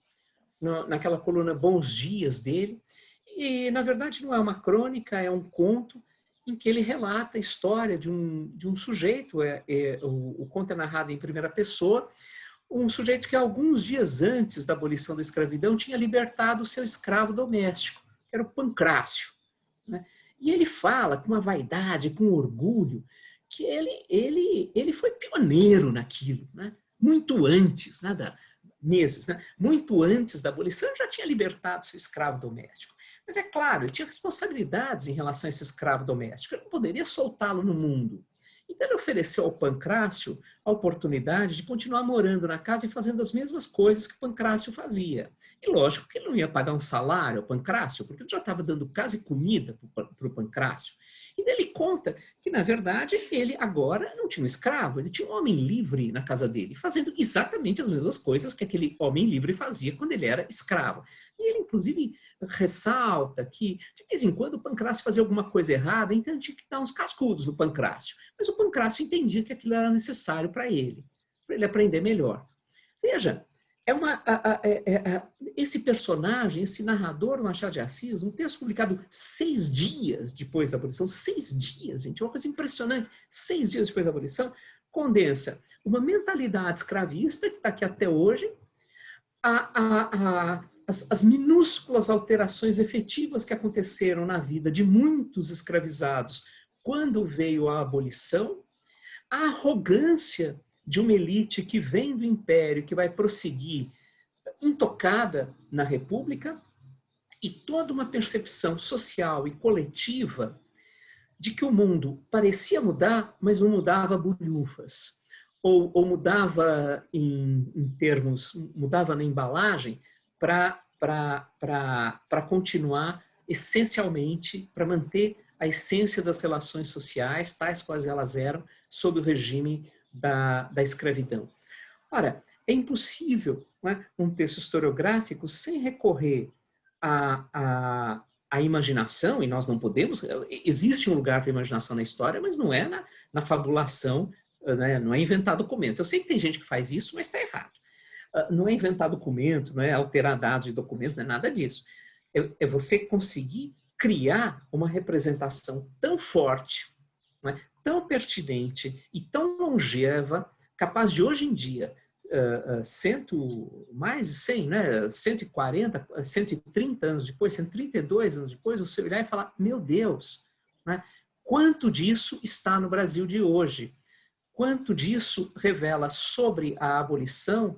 no, naquela coluna Bons Dias dele, e, na verdade, não é uma crônica, é um conto em que ele relata a história de um, de um sujeito, é, é, o, o conto é narrado em primeira pessoa, um sujeito que alguns dias antes da abolição da escravidão tinha libertado o seu escravo doméstico, que era o Pancrácio. Né? E ele fala com uma vaidade, com orgulho, que ele, ele, ele foi pioneiro naquilo, né? muito antes, né, meses, né? muito antes da abolição, já tinha libertado seu escravo doméstico. Mas é claro, ele tinha responsabilidades em relação a esse escravo doméstico, ele não poderia soltá-lo no mundo. Então ele ofereceu ao Pancrácio a oportunidade de continuar morando na casa e fazendo as mesmas coisas que Pancrácio fazia. E lógico que ele não ia pagar um salário ao Pancrácio, porque ele já estava dando casa e comida para o Pancrácio. E ele conta que, na verdade, ele agora não tinha um escravo, ele tinha um homem livre na casa dele, fazendo exatamente as mesmas coisas que aquele homem livre fazia quando ele era escravo. E ele, inclusive, ressalta que, de vez em quando, o Pancrácio fazia alguma coisa errada, então tinha que dar uns cascudos no Pancrácio. Mas o Pancrácio entendia que aquilo era necessário para ele, para ele aprender melhor. Veja, é uma, a, a, é, a, esse personagem, esse narrador Machado de Assis, um texto publicado seis dias depois da abolição, seis dias, gente, é uma coisa impressionante, seis dias depois da abolição, condensa uma mentalidade escravista que está aqui até hoje, as, as minúsculas alterações efetivas que aconteceram na vida de muitos escravizados quando veio a abolição, a arrogância de uma elite que vem do império, que vai prosseguir intocada na república, e toda uma percepção social e coletiva de que o mundo parecia mudar, mas não mudava bolhufas, ou, ou mudava em, em, termos, mudava na embalagem para continuar essencialmente, para manter a essência das relações sociais, tais quais elas eram, sob o regime da, da escravidão. Ora, é impossível é, um texto historiográfico sem recorrer à, à, imaginação, e nós não podemos, existe um lugar para a imaginação na história, mas não é na, na fabulação, né, não é inventar documento. Eu sei que tem gente que faz isso, mas está errado. Ah, não é inventar documento, não é alterar dados de documento, não é nada disso. É, é você conseguir criar uma representação tão forte, é, tão pertinente e tão longeva, capaz de hoje em dia, uh, uh, cento, mais de 100, né, 140, 130 anos depois, 132 anos depois, você olhar e falar, meu Deus, né, quanto disso está no Brasil de hoje? Quanto disso revela sobre a abolição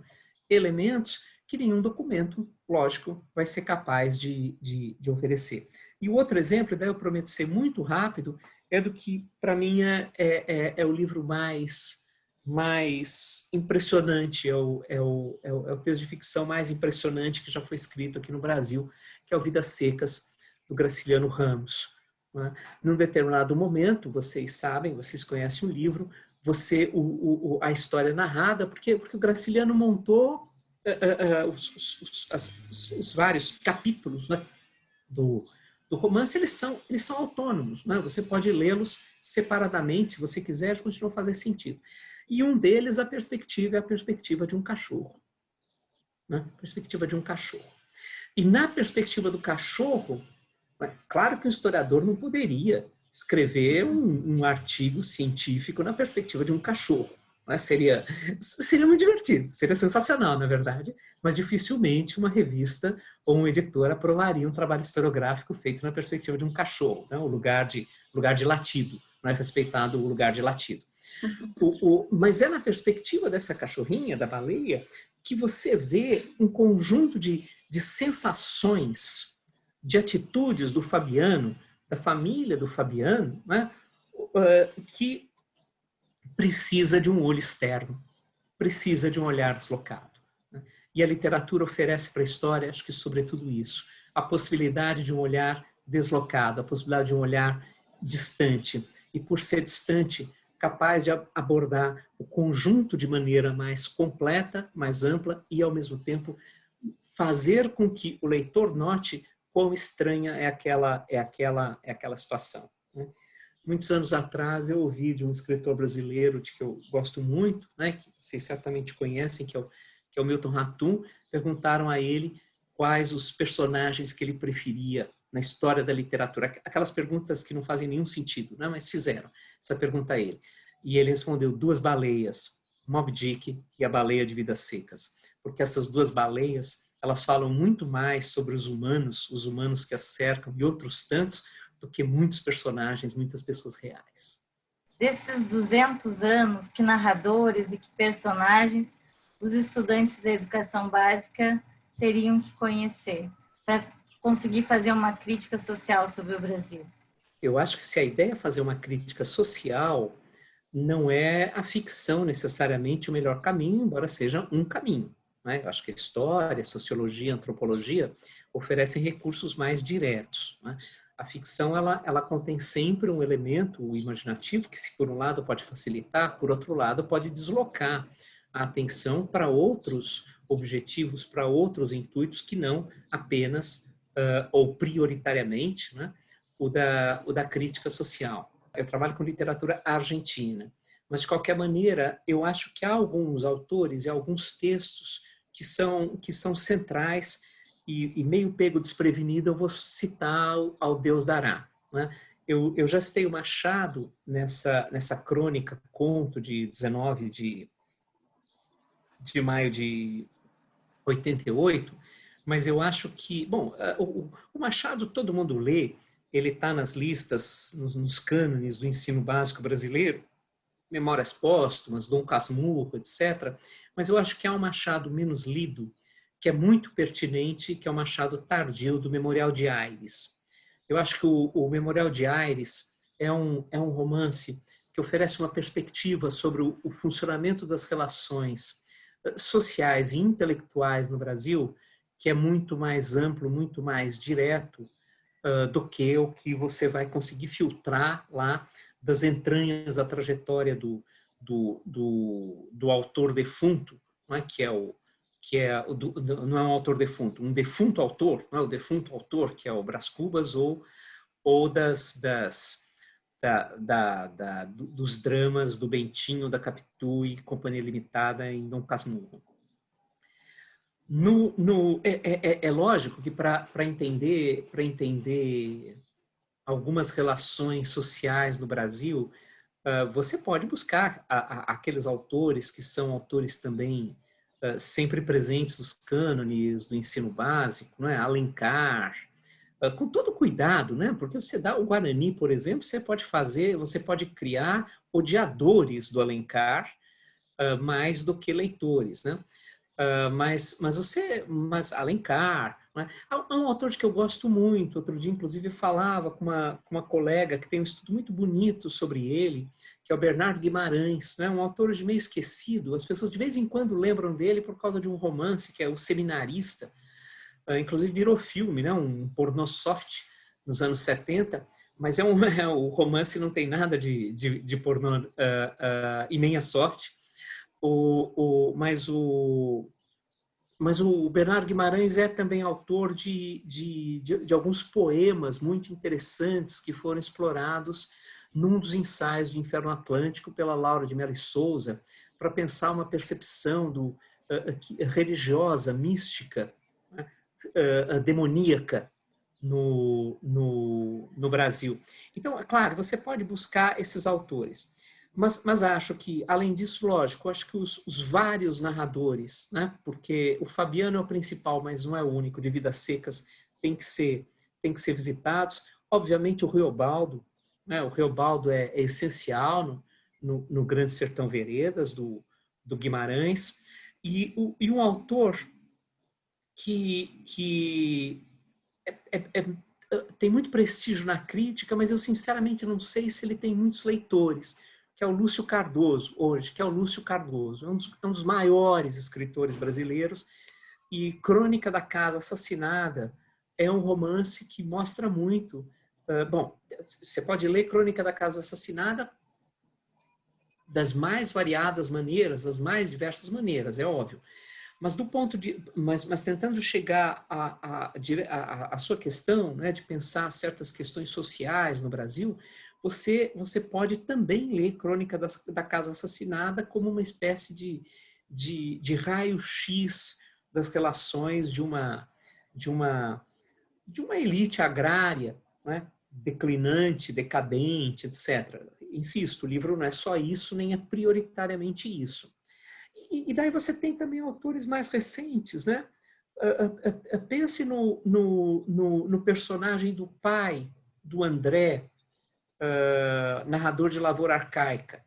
elementos que nenhum documento, lógico, vai ser capaz de, de, de oferecer. E o outro exemplo, daí eu prometo ser muito rápido, é do que, para mim, é, é, é, o livro mais, mais impressionante, é o, é, o, é, o, é o texto de ficção mais impressionante que já foi escrito aqui no Brasil, que é o Vidas Secas, do Graciliano Ramos. Né? Num determinado momento, vocês sabem, vocês conhecem o livro, você o, o, a história narrada, porque, porque o Graciliano montou uh, uh, os, os, os, os, vários capítulos né, do, do romance, eles são, eles são autônomos. Né? Você pode lê-los separadamente, se você quiser, eles continuam a fazer sentido. E um deles, a perspectiva, é a perspectiva de um cachorro. Né? Perspectiva de um cachorro. E na perspectiva do cachorro, é claro que o historiador não poderia escrever um, um artigo científico na perspectiva de um cachorro. Né? Seria, seria muito divertido, seria sensacional, na verdade, mas dificilmente uma revista ou um editor aprovaria um trabalho historiográfico feito na perspectiva de um cachorro, né? o lugar de, lugar de latido, não é respeitado o lugar de latido. O, o, mas é na perspectiva dessa cachorrinha, da baleia, que você vê um conjunto de, de sensações, de atitudes do Fabiano, da família do Fabiano, né? que precisa de um olho externo, precisa de um olhar deslocado. Né? E a literatura oferece para a história, acho que sobretudo isso, a possibilidade de um olhar deslocado, a possibilidade de um olhar distante. E por ser distante, capaz de abordar o conjunto de maneira mais completa, mais ampla e, ao mesmo tempo, fazer com que o leitor note quão estranha é aquela, é aquela, é aquela situação. Né? Muitos anos atrás eu ouvi de um escritor brasileiro de que eu gosto muito, né, que vocês certamente conhecem, que é o, que é o Milton Ratum, perguntaram a ele quais os personagens que ele preferia na história da literatura. Aquelas perguntas que não fazem nenhum sentido, né? mas fizeram essa pergunta a ele. E ele respondeu duas baleias, Moby Dick e a baleia de vidas secas. Porque essas duas baleias, elas falam muito mais sobre os humanos, os humanos que as cercam e outros tantos, do que muitos personagens, muitas pessoas reais. Desses 200 anos, que narradores e que personagens os estudantes da educação básica teriam que conhecer para conseguir fazer uma crítica social sobre o Brasil? Eu acho que se a ideia é fazer uma crítica social, não é a ficção necessariamente o melhor caminho, embora seja um caminho. Né? Eu acho que a história, sociologia, antropologia oferecem recursos mais diretos. Né? A ficção ela, ela contém sempre um elemento imaginativo que, se por um lado pode facilitar, por outro lado pode deslocar a atenção para outros objetivos, para outros intuitos que não apenas uh, ou prioritariamente, né, o, da, o da crítica social. Eu trabalho com literatura argentina, mas de qualquer maneira eu acho que há alguns autores e alguns textos que são, que são centrais e, e meio pego desprevenido eu vou citar ao Deus dará. Né? Eu, eu já citei o Machado nessa, nessa crônica, conto de 19 de, de maio de 88, mas eu acho que, bom, o, o Machado todo mundo lê, ele está nas listas, nos, nos cânones do ensino básico brasileiro, Memórias Póstumas, Dom Casmurro, etc. Mas eu acho que há um Machado menos lido, que é muito pertinente, que é o Machado tardio do Memorial de Aires. Eu acho que o, o Memorial de Aires é um, é um romance que oferece uma perspectiva sobre o, o funcionamento das relações eh, sociais e intelectuais no Brasil que é muito mais amplo, muito mais direto uh, do que o que você vai conseguir filtrar lá das entranhas da trajetória do, do, do, do autor defunto, é? que é o que é do, não é um autor defunto, um defunto autor, não é o defunto autor que é o Brás Cubas ou ou das, das da, da, da, dos dramas do Bentinho, da Capitu e Companhia Limitada em Dom Casmurro. No, no, é, é, é, é lógico que para entender, entender algumas relações sociais no Brasil, uh, você pode buscar a, a, aqueles autores que são autores também uh, sempre presentes nos cânones do ensino básico, não é? Alencar, uh, com todo cuidado, né? porque você dá o Guarani, por exemplo, você pode fazer, você pode criar odiadores do Alencar mais do que leitores. Né? Uh, mas, mas você, mas Alencar, né? há, um autor que eu gosto muito, outro dia inclusive eu falava com uma, com uma colega que tem um estudo muito bonito sobre ele, que é o Bernardo Guimarães, né? um autor de meio esquecido, as pessoas de vez em quando lembram dele por causa de um romance que é O Seminarista, uh, inclusive virou filme, né? um pornô soft nos anos 70, mas é um, é, o romance não tem nada de, de, de pornô uh, e nem a sorte, o, o, mas, o, mas o Bernardo Guimarães é também autor de, de, de, de alguns poemas muito interessantes que foram explorados num dos ensaios do Inferno Atlântico pela Laura de Mello Souza, para pensar uma percepção do, uh, religiosa, mística, uh, demoníaca no, no, no Brasil. Então, é claro, você pode buscar esses autores. Mas, mas acho que, além disso, lógico, acho que os, os, vários narradores, né, porque o Fabiano é o principal, mas não é o único, de Vidas Secas, tem que ser, tem que ser visitados. Obviamente, o Riobaldo, né, o Riobaldo é, é essencial no, no, no, Grande Sertão Veredas, do, do Guimarães, e, o, e um autor que, que é, é, é, tem muito prestígio na crítica, mas eu sinceramente não sei se ele tem muitos leitores, que é o Lúcio Cardoso, hoje, que é o Lúcio Cardoso, é um dos, é um dos maiores escritores brasileiros, e Crônica da Casa Assassinada é um romance que mostra muito. Uh, bom, você pode ler Crônica da Casa Assassinada das mais variadas maneiras, das mais diversas maneiras, é óbvio. Mas do ponto de, mas, mas tentando chegar à a, a, a, sua questão, né, de pensar certas questões sociais no Brasil, você, você pode também ler Crônica das, da Casa Assassinada como uma espécie de, de, de raio-x das relações de uma, de uma, de uma elite agrária, né, declinante, decadente, etc. Insisto, o livro não é só isso, nem é prioritariamente isso. E, e daí você tem também autores mais recentes, né? Uh, uh, uh, pense no, no, no, no, personagem do pai do André, narrador de Lavoura Arcaica.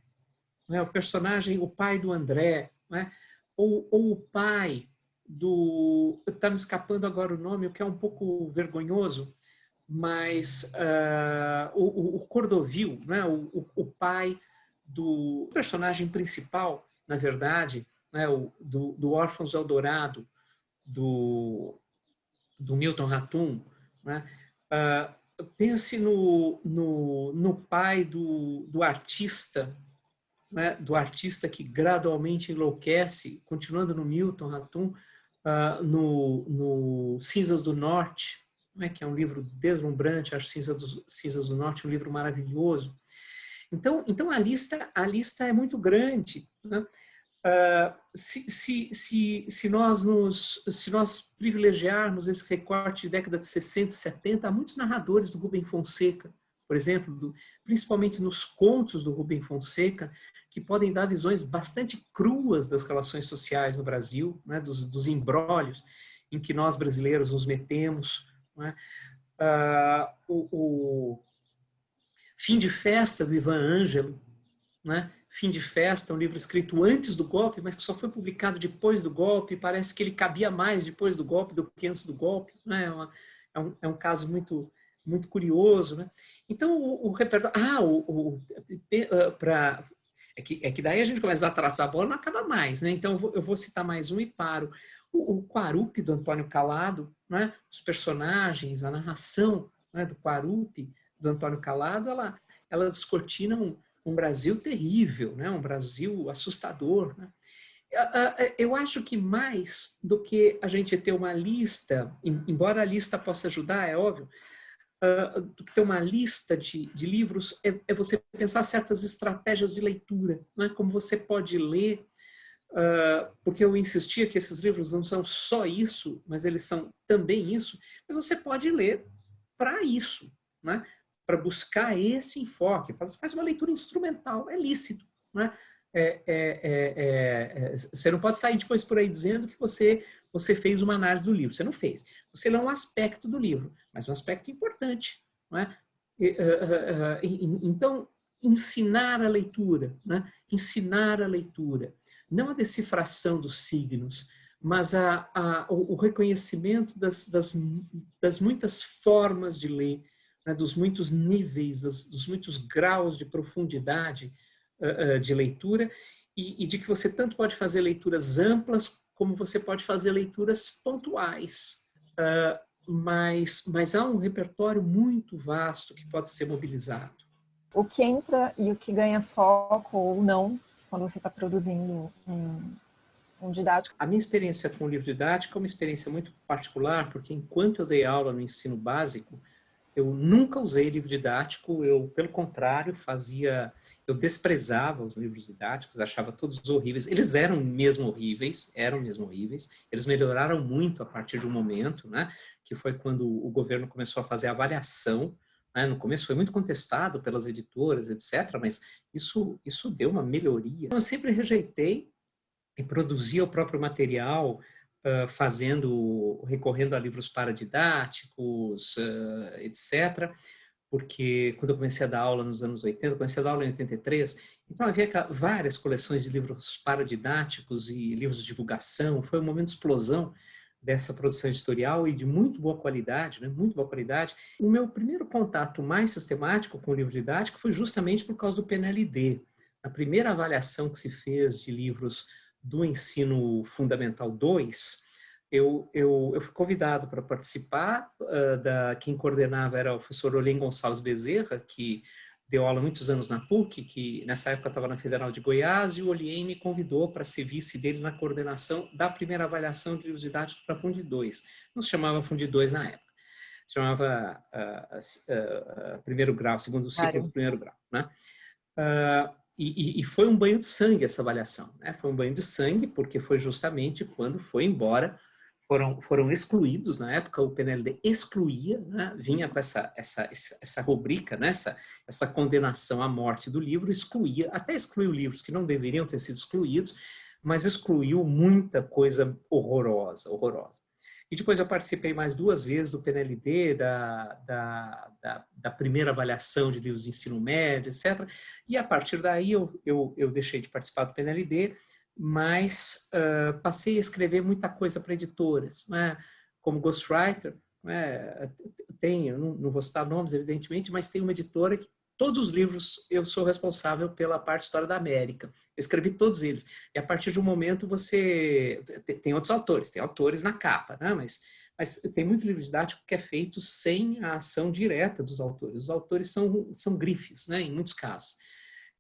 Né? O personagem, o pai do André, né? ou, ou o pai do... Está me escapando agora o nome, o que é um pouco vergonhoso, mas o, o Cordovil, o, o, o pai do personagem principal, na verdade, né, o, do, do Órfãos Eldorado, do, do Milton Ratum, né, uh, pense no, no, no pai do, do artista, né, do artista que gradualmente enlouquece, continuando no Milton Ratum, uh, no, no Cinzas do Norte, né, que é um livro deslumbrante, acho Cinzas do, Cinzas do Norte um livro maravilhoso. Então, então a, lista, a lista é muito grande. Né? Uh, se, se, se, se, nós nos, se nós privilegiarmos esse recorte de década de 60 e 70, há muitos narradores do Rubem Fonseca, por exemplo, do, principalmente nos contos do Rubem Fonseca, que podem dar visões bastante cruas das relações sociais no Brasil, né, dos, dos embrólios em que nós brasileiros nos metemos. Né? Uh, o, o, Fim de Festa, do Ivan Ângelo, né? Fim de Festa, um livro escrito antes do golpe, mas que só foi publicado depois do golpe. Parece que ele cabia mais depois do golpe do que antes do golpe. Né? É, uma, é, um, é um caso muito, muito curioso. Né? Então, o, o repertório... Ah, o, o, ah, pra, é, que, é que daí a gente começa a traçar a bola não acaba mais. Né? Então, eu vou, eu vou citar mais um e paro. O, o Quarupi, do Antônio Calado, né? os personagens, a narração né? do Quarupi, do Antônio Calado, ela, ela descortina um, um Brasil terrível, né? um Brasil assustador. Né? Eu acho que mais do que a gente ter uma lista, embora a lista possa ajudar, é óbvio, do que ter uma lista de, de livros, é, é, você pensar certas estratégias de leitura, né? como você pode ler, porque eu insistia que esses livros não são só isso, mas eles são também isso, mas você pode ler para isso, né? Para buscar esse enfoque, faz, faz uma leitura instrumental, é lícito. Né? É, é, é, é, você não pode sair depois por aí dizendo que você, você fez uma análise do livro, você não fez. Você lê um aspecto do livro, mas um aspecto importante. É? Então, ensinar a leitura, né? ensinar a leitura, não a decifração dos signos, mas a, a, o reconhecimento das, das, das muitas formas de ler, né, dos muitos níveis, das, dos muitos graus de profundidade uh, uh, de leitura e, e, de que você tanto pode fazer leituras amplas como você pode fazer leituras pontuais. Uh, mas, mas há um repertório muito vasto que pode ser mobilizado. O que entra e o que ganha foco ou não quando você está produzindo um, um didático? A minha experiência com o livro didático é uma experiência muito particular, porque enquanto eu dei aula no ensino básico, eu nunca usei livro didático, eu, pelo contrário, fazia... Eu desprezava os livros didáticos, achava todos horríveis. Eles eram mesmo horríveis, eram mesmo horríveis. Eles melhoraram muito a partir de um momento, né? Que foi quando o governo começou a fazer avaliação Né? No começo foi muito contestado pelas editoras, etc., mas isso, isso deu uma melhoria. Eu sempre rejeitei e produzia o próprio material, fazendo, recorrendo a livros paradidáticos, uh, etc., porque quando eu comecei a dar aula nos anos 80, comecei a dar aula em 83, então havia várias coleções de livros paradidáticos e livros de divulgação, foi um momento de explosão dessa produção editorial e de muito boa qualidade, né? muito boa qualidade. O meu primeiro contato mais sistemático com o livro didático foi justamente por causa do PNLD. A primeira avaliação que se fez de livros do ensino fundamental 2, eu, eu, eu fui convidado para participar, uh, da, quem coordenava era o professor Olhem Gonçalves Bezerra, que deu aula muitos anos na PUC, que nessa época estava na Federal de Goiás, e o Oliem me convidou para ser vice dele na coordenação da primeira avaliação de livros didáticos para Fundi 2. Não se chamava Fundi 2 na época, se chamava uh, uh, uh, primeiro grau, segundo ciclo claro. do primeiro grau. Né? E, e, foi um banho de sangue essa avaliação. Né? Foi um banho de sangue porque foi justamente quando foi embora foram, foram excluídos, na época o PNLD excluía, né, vinha com essa, essa, essa rubrica, né, essa, essa condenação à morte do livro, excluía, até excluiu livros que não deveriam ter sido excluídos, mas excluiu muita coisa horrorosa, horrorosa. E depois eu participei mais duas vezes do PNLD, da, da, da, da, primeira avaliação de livros de ensino médio, etc. E a partir daí eu, eu, eu deixei de participar do PNLD mas uh, passei a escrever muita coisa para editoras, né? como ghostwriter, né? tem, eu não, não, vou citar nomes, evidentemente, mas tem uma editora que todos os livros eu sou responsável pela parte História da América. Eu escrevi todos eles. E a partir de um momento você... Tem outros autores, tem autores na capa, né? mas, mas tem muito livro didático que é feito sem a ação direta dos autores. Os autores são, são grifes, né? em muitos casos.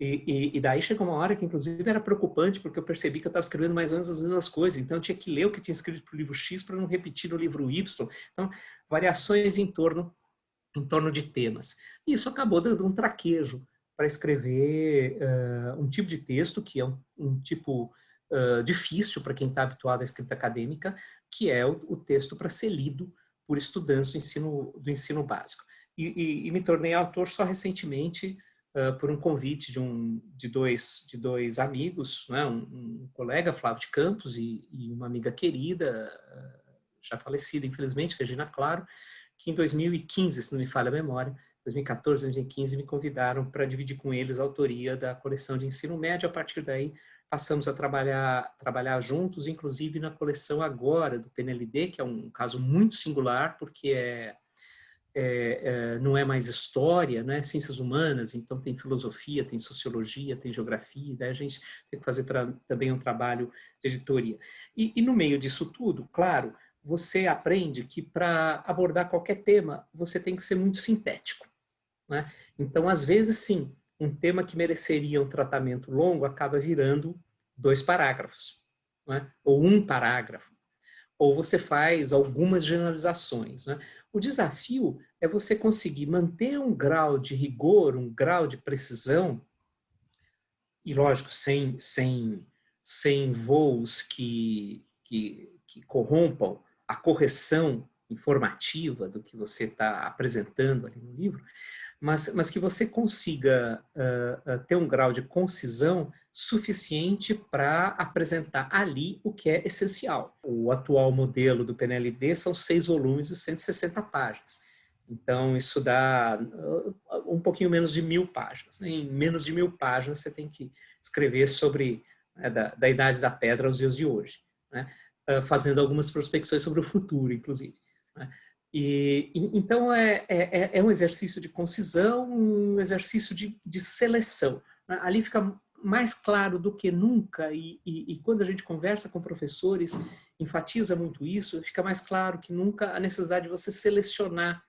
E, e, e, daí chegou uma hora que, inclusive, era preocupante, porque eu percebi que eu estava escrevendo mais ou menos as mesmas coisas. Então, eu tinha que ler o que tinha escrito para o livro X para não repetir no livro Y. Então, variações em torno, em torno de temas. E isso acabou dando um traquejo para escrever uh, um tipo de texto, que é um, um tipo uh, difícil para quem está habituado à escrita acadêmica, que é o, o texto para ser lido por estudantes do ensino, do ensino básico. E, e me tornei autor só recentemente, uh, por um convite de, um, de, dois, de dois amigos, né? um, um colega, Flávio de Campos, e, e uma amiga querida, já falecida, infelizmente, Regina Claro, que em 2015, se não me falha a memória, 2014, 2015, me convidaram para dividir com eles a autoria da coleção de ensino médio. A partir daí, passamos a trabalhar, trabalhar juntos, inclusive na coleção agora do PNLD, que é um caso muito singular, porque é é, é, não é mais história, não é ciências humanas, então tem filosofia, tem sociologia, tem geografia, daí a gente tem que fazer também um trabalho de editoria. E, e no meio disso tudo, claro, você aprende que para abordar qualquer tema, você tem que ser muito sintético. Né? Então, às vezes, sim, um tema que mereceria um tratamento longo acaba virando dois parágrafos, né? ou um parágrafo ou você faz algumas generalizações. Né? O desafio é você conseguir manter um grau de rigor, um grau de precisão, e lógico, sem, sem, sem voos que, que, que corrompam a correção informativa do que você está apresentando ali no livro, mas, mas que você consiga uh, uh, ter um grau de concisão suficiente para apresentar ali o que é essencial. O atual modelo do PNLD são seis volumes e 160 páginas. Então, isso dá uh, um pouquinho menos de mil páginas. Né? Em menos de mil páginas, você tem que escrever sobre né, da, da, Idade da Pedra aos dias de hoje, né? Fazendo algumas prospecções sobre o futuro, inclusive. Né? E, então, é, é, é, é, um exercício de concisão, um exercício de, de seleção. Né? Ali fica mais claro do que nunca, e, e, e, quando a gente conversa com professores, enfatiza muito isso, fica mais claro que nunca a necessidade de você selecionar,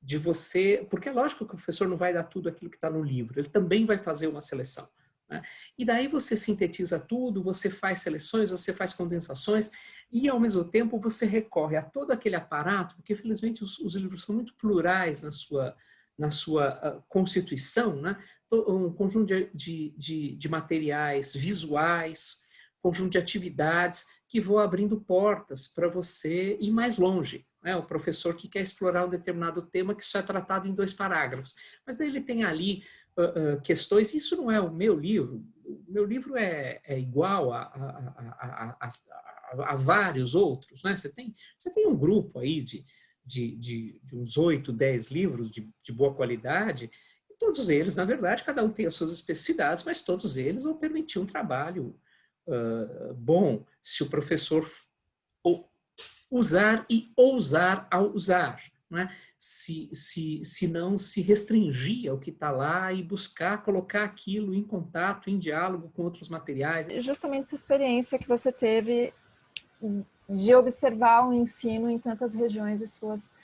de você... Porque é lógico que o professor não vai dar tudo aquilo que está no livro, ele também vai fazer uma seleção. Né? E daí você sintetiza tudo, você faz seleções, você faz condensações e ao mesmo tempo você recorre a todo aquele aparato, porque felizmente os, os livros são muito plurais na sua, na sua uh, constituição, né? um conjunto de, de, de, de materiais visuais, conjunto de atividades que vão abrindo portas para você ir mais longe. né? o professor que quer explorar um determinado tema que só é tratado em dois parágrafos. Mas daí ele tem ali uh, uh, questões, isso não é o meu livro, o meu livro é, é igual a, a, a, a, vários outros, né? Você tem, você tem um grupo aí de, de, de, de uns oito, dez livros de, de boa qualidade, todos eles, na verdade, cada um tem as suas especificidades, mas todos eles vão permitir um trabalho uh, bom se o professor usar e ousar ao usar. Né? Se, se, se não se restringir ao que está lá e buscar colocar aquilo em contato, em diálogo com outros materiais. Justamente essa experiência que você teve de observar o ensino em tantas regiões e suas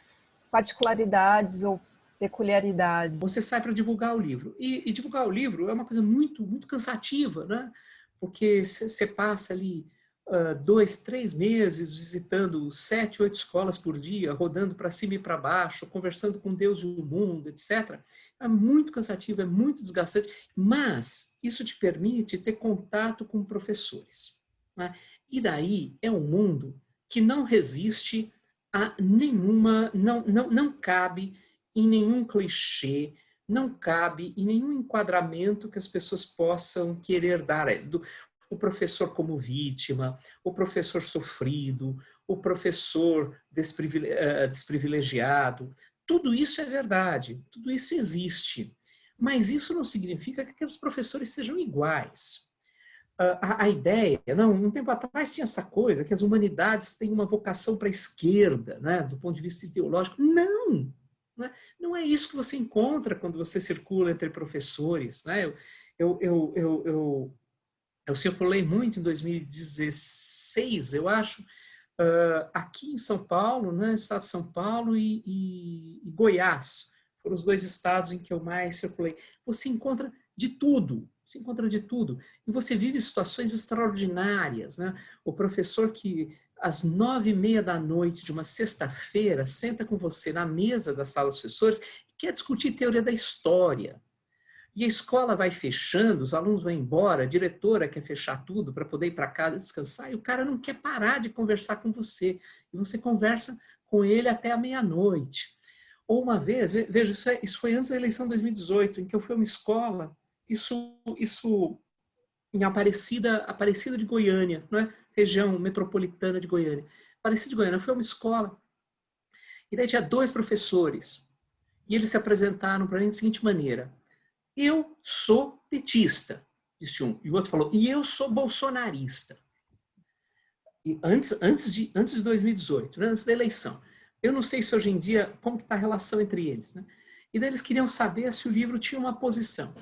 particularidades ou peculiaridades. Você sai para divulgar o livro. E, e, divulgar o livro é uma coisa muito, muito cansativa, né? Porque você passa ali uh, dois, três meses visitando sete, oito escolas por dia, rodando para cima e para baixo, conversando com Deus e o mundo, etc. É muito cansativo, é muito desgastante, mas isso te permite ter contato com professores. Né? E daí é um mundo que não resiste a nenhuma, não, não, não cabe em nenhum clichê, não cabe em nenhum enquadramento que as pessoas possam querer dar o professor como vítima, o professor sofrido, o professor eh, desprivilegiado. Tudo isso é verdade, tudo isso existe. Mas isso não significa que aqueles professores sejam iguais. A, a, ideia, não, um tempo atrás tinha essa coisa, que as humanidades têm uma vocação para a esquerda, né, do ponto de vista ideológico. Não! Não é, não é isso que você encontra quando você circula entre professores. Né? Eu, eu, eu, eu, eu eu circulei muito em 2016, eu acho, uh, aqui em São Paulo, né, estado de São Paulo e, e, e, Goiás. Foram os dois estados em que eu mais circulei. Você encontra de tudo, você encontra de tudo. E você vive situações extraordinárias. Né? O professor que às nove e meia da noite de uma sexta-feira senta com você na mesa da sala dos professores e quer discutir teoria da história. E a escola vai fechando, os alunos vão embora, a diretora quer fechar tudo para poder ir para casa descansar, e o cara não quer parar de conversar com você. E você conversa com ele até a meia-noite. Ou uma vez, veja, isso, é, isso foi antes da eleição de 2018, em que eu fui a uma escola, isso, isso em Aparecida, Aparecida de Goiânia, não é? região metropolitana de Goiânia. Aparecida de Goiânia, foi uma escola, e daí tinha dois professores, e eles se apresentaram para mim da seguinte maneira, eu sou petista, disse um. E o outro falou, e eu sou bolsonarista. E antes, antes, de, antes de 2018, né, antes da eleição. Eu não sei se hoje em dia, como está a relação entre eles. Né? E daí eles queriam saber se o livro tinha uma posição.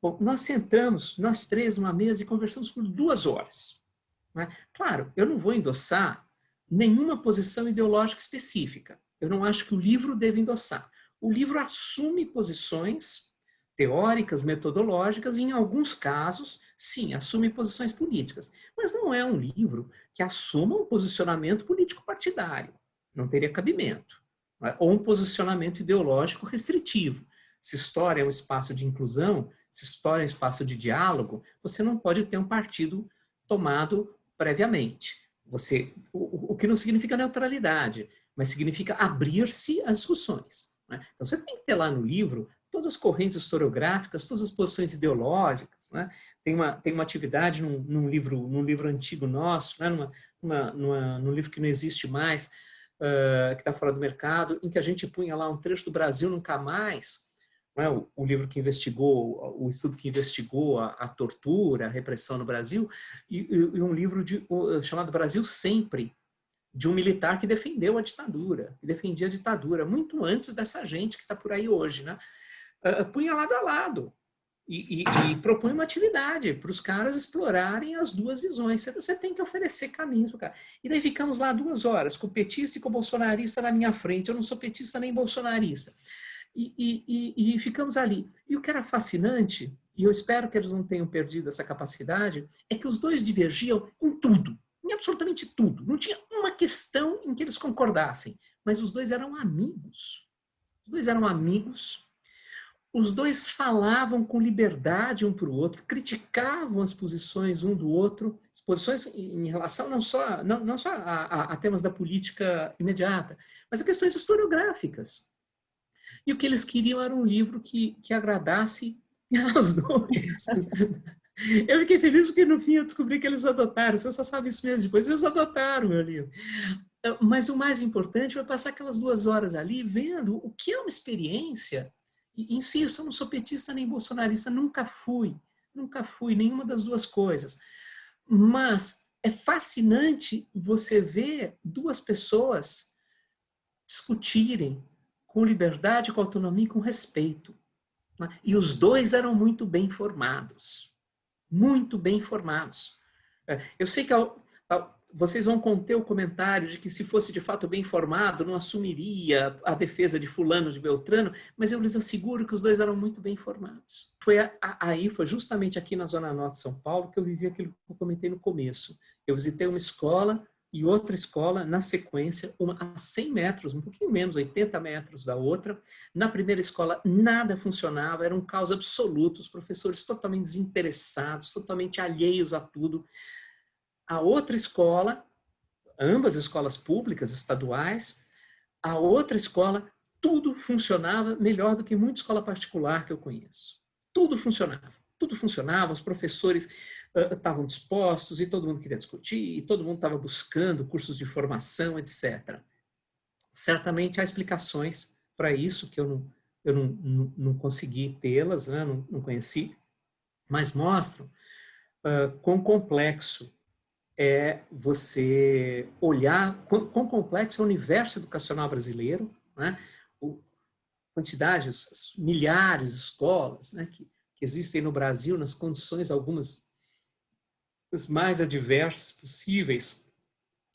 Bom, nós sentamos, nós três, numa mesa e conversamos por duas horas. Né? Claro, eu não vou endossar nenhuma posição ideológica específica. Eu não acho que o livro deve endossar. O livro assume posições teóricas, metodológicas, e em alguns casos, sim, assume posições políticas. Mas não é um livro que assuma um posicionamento político partidário. Não teria cabimento. É? Ou um posicionamento ideológico restritivo. Se história é um espaço de inclusão, se história é um espaço de diálogo, você não pode ter um partido tomado previamente. Você, o, o que não significa neutralidade, mas significa abrir-se às discussões. Né? Então você tem que ter lá no livro todas as correntes historiográficas, todas as posições ideológicas. Né? Tem, uma, tem uma atividade num, num livro, num livro antigo nosso, né? numa, numa, numa, num livro que não existe mais, uh, que está fora do mercado, em que a gente punha lá um trecho do Brasil Nunca Mais, né? o, o, livro que investigou, o estudo que investigou a, a tortura, a repressão no Brasil, e, e um livro de, chamado Brasil Sempre, de um militar que defendeu a ditadura, que defendia a ditadura, muito antes dessa gente que está por aí hoje, né? Punha lado a lado e, e, e propõe uma atividade para os caras explorarem as duas visões. Você tem que oferecer caminhos para cara. E daí ficamos lá duas horas, com petista e com bolsonarista na minha frente. Eu não sou petista nem bolsonarista. E, e, e, ficamos ali. E o que era fascinante, e eu espero que eles não tenham perdido essa capacidade, é que os dois divergiam em tudo, em absolutamente tudo. Não tinha uma questão em que eles concordassem, mas os dois eram amigos. Os dois eram amigos os dois falavam com liberdade um para o outro, criticavam as posições um do outro, posições em relação não só, não, não só a, a, a temas da política imediata, mas a questões historiográficas. E o que eles queriam era um livro que, que agradasse aos dois. Eu fiquei feliz porque no fim eu descobri que eles adotaram, você só sabe isso mesmo depois, eles adotaram meu livro. Mas o mais importante foi passar aquelas duas horas ali vendo o que é uma experiência insisto, eu não sou petista nem bolsonarista, nunca fui, nunca fui, nenhuma das duas coisas. Mas é fascinante você ver duas pessoas discutirem com liberdade, com autonomia e com respeito. Né? E os dois eram muito bem formados, muito bem formados. É, eu sei que vocês vão conter o comentário de que se fosse de fato bem informado, não assumiria a defesa de fulano, de Beltrano, mas eu lhes asseguro que os dois eram muito bem informados. Foi a, a, aí, foi justamente aqui na Zona Norte de São Paulo que eu vivi aquilo que eu comentei no começo. Eu visitei uma escola e outra escola na sequência, uma a 100 metros, um pouquinho menos, 80 metros da outra. Na primeira escola nada funcionava, era um caos absoluto, os professores totalmente desinteressados, totalmente alheios a tudo a outra escola, ambas escolas públicas, estaduais, a outra escola, tudo funcionava melhor do que muita escola particular que eu conheço. Tudo funcionava, tudo funcionava, os professores uh, estavam dispostos e todo mundo queria discutir, e todo mundo estava buscando cursos de formação, etc. Certamente há explicações para isso, que eu não, eu não, não, não consegui tê-las, né? não, não conheci, mas mostram uh, quão complexo é você olhar quão, quão complexo é o universo educacional brasileiro, né? o, quantidade, os, milhares de escolas né, que, que existem no Brasil nas condições algumas as mais adversas possíveis.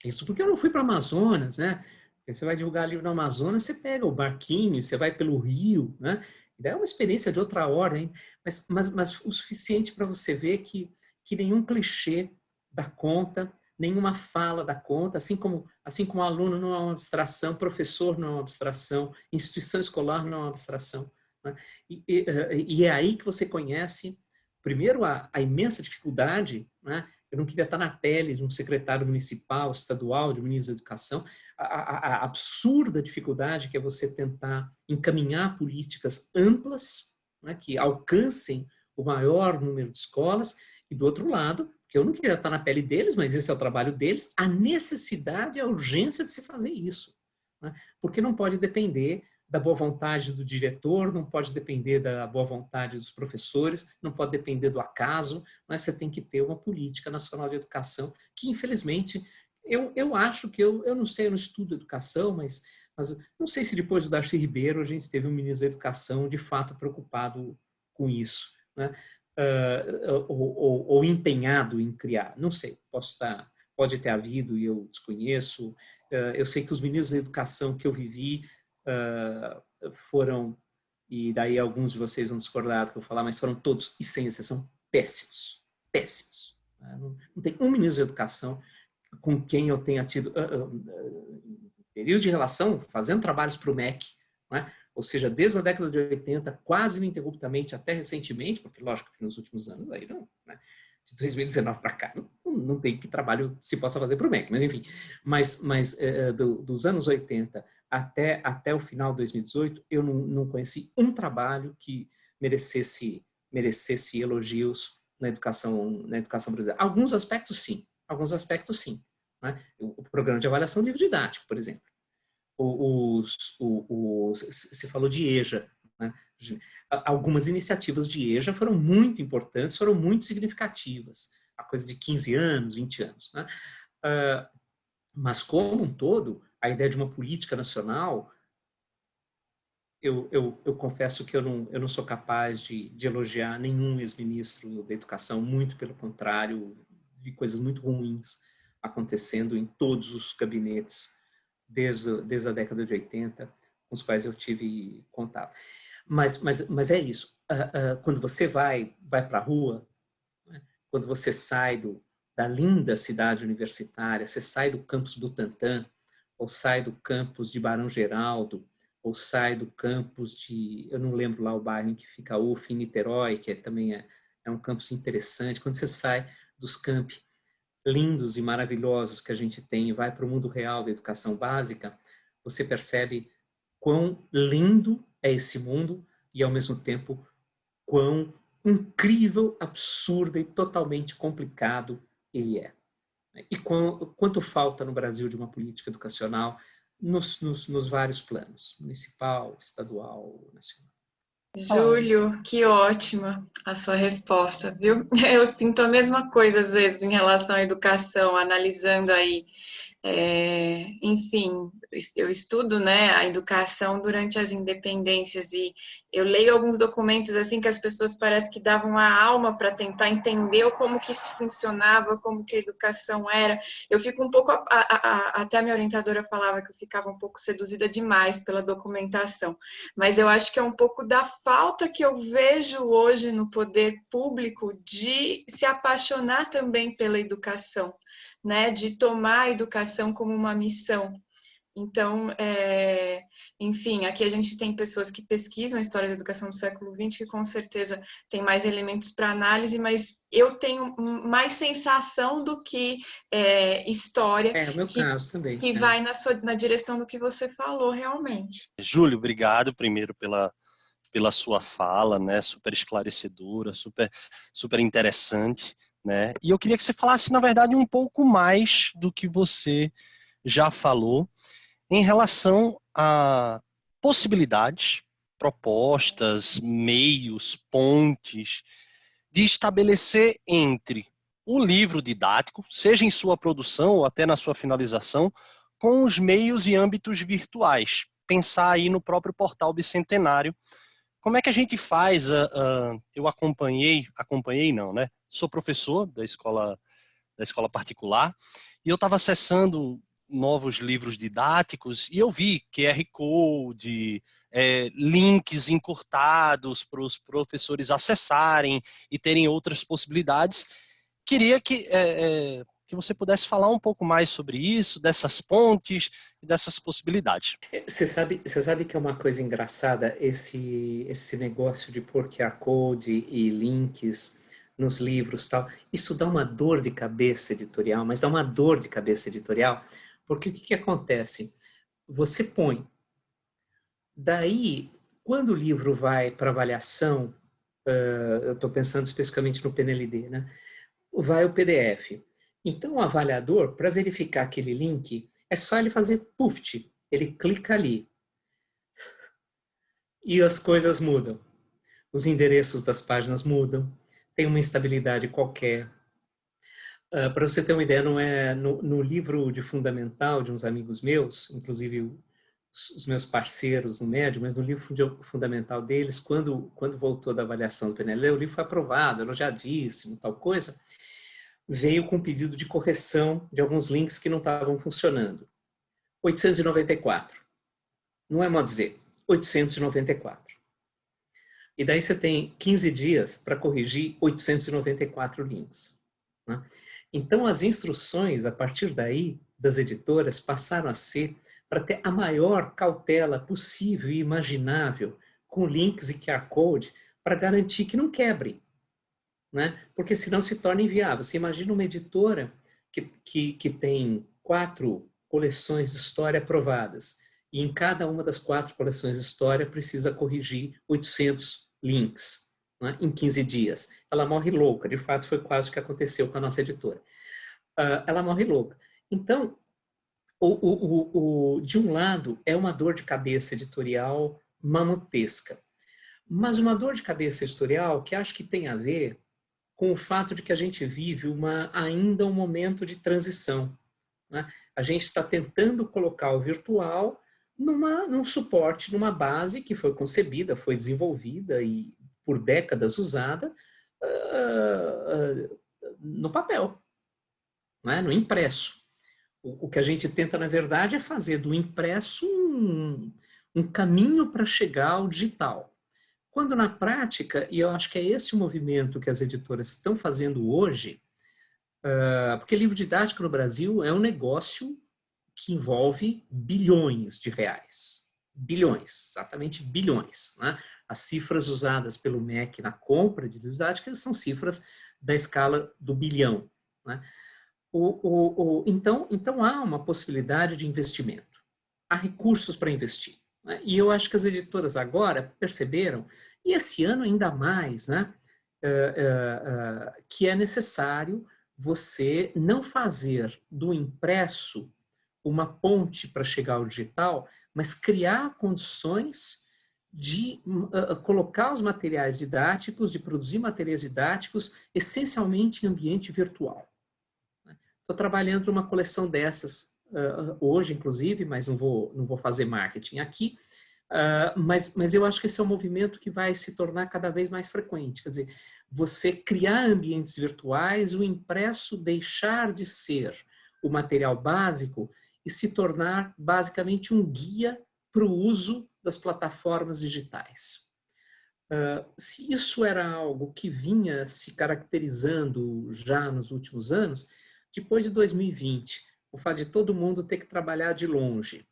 Isso porque eu não fui para Amazonas, né? Você vai divulgar livro no Amazonas, você pega o barquinho, você vai pelo rio, né? É uma experiência de outra ordem, mas, mas, mas o suficiente para você ver que, que nenhum clichê da conta, nenhuma fala da conta, assim como, assim como aluno não é uma abstração, professor não é uma abstração, instituição escolar não é uma abstração. Né? E, e, eh, e, é aí que você conhece, primeiro, a, a imensa dificuldade, né? eu não queria estar na pele de um secretário municipal, estadual, de ministro da educação, a, a, a absurda dificuldade que é você tentar encaminhar políticas amplas, né? que alcancem o maior número de escolas, e do outro lado, que eu não queria estar na pele deles, mas esse é o trabalho deles, a necessidade, a urgência de se fazer isso. Né? Porque não pode depender da boa vontade do diretor, não pode depender da boa vontade dos professores, não pode depender do acaso, mas você tem que ter uma política nacional de educação que, infelizmente, eu, eu acho que, eu, eu não sei, eu não estudo educação, mas, mas não sei se depois do Darcy Ribeiro a gente teve um ministro da educação de fato preocupado com isso. Né? Uh, ou, ou, ou, empenhado em criar. Não sei, posso estar, pode ter havido e eu desconheço. Uh, eu sei que os meninos da educação que eu vivi uh, foram, e daí alguns de vocês vão discordar do que eu falar, mas foram todos, e sem exceção, péssimos. Péssimos. Não, não, tem um ministro da educação com quem eu tenha tido período de relação, fazendo trabalhos para o MEC, é? Ou seja, desde a década de 80, quase ininterruptamente, até recentemente, porque lógico que nos últimos anos aí não, né? de 2019 para cá, não, não, tem que trabalho se possa fazer para o MEC, mas enfim, mas, mas é, do, dos anos 80 até, até o final de 2018, eu não, não conheci um trabalho que merecesse, merecesse elogios na educação, na educação brasileira. Alguns aspectos sim, alguns aspectos sim. Né? O programa de avaliação livro didático, por exemplo os, os, você falou de EJA, né? algumas iniciativas de EJA foram muito importantes, foram muito significativas, a coisa de 15 anos, 20 anos. Né? Uh, mas, como um todo, a ideia de uma política nacional, eu, eu, eu confesso que eu não, eu não sou capaz de, de elogiar nenhum ex-ministro da educação, muito pelo contrário, vi coisas muito ruins acontecendo em todos os gabinetes desde, desde a década de 80, com os quais eu tive contato. Mas, mas, mas é isso, uh, uh, quando você vai, vai para a rua, né? quando você sai do, da linda cidade universitária, você sai do campus Butantã, ou sai do campus de Barão Geraldo, ou sai do campus de, eu não lembro lá o bairro em que fica a UF, em Niterói, que é, também é, é um campus interessante, quando você sai dos campi lindos e maravilhosos que a gente tem e vai para o mundo real da educação básica, você percebe quão lindo é esse mundo e, ao mesmo tempo, quão incrível, absurdo e totalmente complicado ele é. E quanto falta no Brasil de uma política educacional nos, nos, nos vários planos, municipal, estadual, nacional. Júlio, que ótima a sua resposta, viu? Eu sinto a mesma coisa às vezes em relação à educação, analisando aí é, enfim, eu estudo né, a educação durante as independências e eu leio alguns documentos assim que as pessoas parecem que davam a alma para tentar entender como que isso funcionava, como que a educação era. Eu fico um pouco, a, a, a, até a minha orientadora falava que eu ficava um pouco seduzida demais pela documentação, mas eu acho que é um pouco da falta que eu vejo hoje no poder público de se apaixonar também pela educação né, de tomar a educação como uma missão. Então, é, enfim, aqui a gente tem pessoas que pesquisam a história da educação do século XX, que com certeza tem mais elementos para análise, mas eu tenho mais sensação do que é, história. É, o meu que, caso também. Que é. vai na, sua, na direção do que você falou, realmente. Júlio, obrigado primeiro pela, pela sua fala, né, super esclarecedora, super, super interessante. Né? E eu queria que você falasse, na verdade, um pouco mais do que você já falou em relação a possibilidades, propostas, meios, pontes de estabelecer entre o livro didático, seja em sua produção ou até na sua finalização, com os meios e âmbitos virtuais. Pensar aí no próprio portal bicentenário. Como é que a gente faz? Uh, uh, eu acompanhei, acompanhei não, né? sou professor da escola, da escola particular, e eu estava acessando novos livros didáticos e eu vi QR Code, é, links encurtados para os professores acessarem e terem outras possibilidades. Queria que, é, é, que você pudesse falar um pouco mais sobre isso, dessas pontes e dessas possibilidades. Você sabe, você sabe que é uma coisa engraçada esse, esse negócio de pôr QR Code e links nos livros tal. Isso dá uma dor de cabeça editorial, mas dá uma dor de cabeça editorial, porque o que, que acontece? Você põe. Daí, quando o livro vai para avaliação, uh, eu estou pensando especificamente no PNLD, né? vai o PDF. Então, o avaliador, para verificar aquele link, é só ele fazer puft, ele clica ali. E as coisas mudam. Os endereços das páginas mudam, tem uma instabilidade qualquer. Uh, Para você ter uma ideia, não é no, no, livro de fundamental de uns amigos meus, inclusive os, os meus parceiros no médio, mas no livro fundamental deles, quando, quando voltou da avaliação do PNL, o livro foi aprovado, elogiadíssimo, tal coisa, veio com pedido de correção de alguns links que não estavam funcionando. 894. Não é modo dizer, 894. E daí você tem 15 dias para corrigir 894 links. Né? Então, as instruções, a partir daí, das editoras, passaram a ser para ter a maior cautela possível e imaginável com links e QR Code para garantir que não quebre. Né? Porque senão se torna inviável. Você imagina uma editora que, que, que tem quatro coleções de história aprovadas e em cada uma das quatro coleções de história precisa corrigir 800 links né, em 15 dias. Ela morre louca, de fato foi quase o que aconteceu com a nossa editora. Uh, ela morre louca. Então, o, o, o, de um lado, é uma dor de cabeça editorial mamutesca, mas uma dor de cabeça editorial que acho que tem a ver com o fato de que a gente vive uma, ainda um momento de transição. Né? A gente está tentando colocar o virtual numa, num suporte, numa base que foi concebida, foi desenvolvida e por décadas usada uh, uh, no papel, é? no impresso. O, o, que a gente tenta, na verdade, é fazer do impresso um, um caminho para chegar ao digital. Quando na prática, e eu acho que é esse o movimento que as editoras estão fazendo hoje, uh, porque livro didático no Brasil é um negócio que envolve bilhões de reais. bilhões, exatamente bilhões. Né? As cifras usadas pelo MEC na compra de livros didáticos são cifras da escala do bilhão. Né? O, o, o, então, então há uma possibilidade de investimento, há recursos para investir. Né? E eu acho que as editoras agora perceberam, e esse ano ainda mais, né? Uh, uh, uh, que é necessário você não fazer do impresso uma ponte para chegar ao digital, mas criar condições de colocar os materiais didáticos, de produzir materiais didáticos, essencialmente em ambiente virtual. Estou trabalhando uma coleção dessas uh, hoje, inclusive, mas não vou, não vou fazer marketing aqui, uh, mas, mas eu acho que esse é um movimento que vai se tornar cada vez mais frequente. Quer dizer, você criar ambientes virtuais, o impresso deixar de ser o material básico e se tornar basicamente um guia para o uso das plataformas digitais. Uh, se isso era algo que vinha se caracterizando já nos últimos anos, depois de 2020, o fato de todo mundo ter que trabalhar de longe,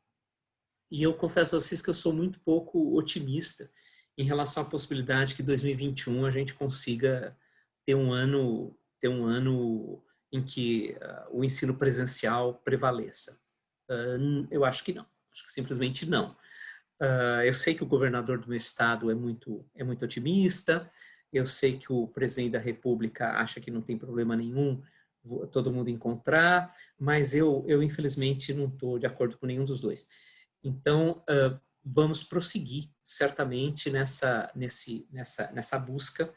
e eu confesso a vocês que eu sou muito pouco otimista em relação à possibilidade que 2021 a gente consiga ter um ano, ter um ano em que uh, o ensino presencial prevaleça. Uh, eu acho que não, acho que simplesmente não. Uh, eu sei que o governador do meu estado é muito, é muito otimista, eu sei que o presidente da república acha que não tem problema nenhum todo mundo encontrar, mas eu, eu infelizmente não estou de acordo com nenhum dos dois. Então, uh, vamos prosseguir certamente nessa, nesse, nessa, nessa busca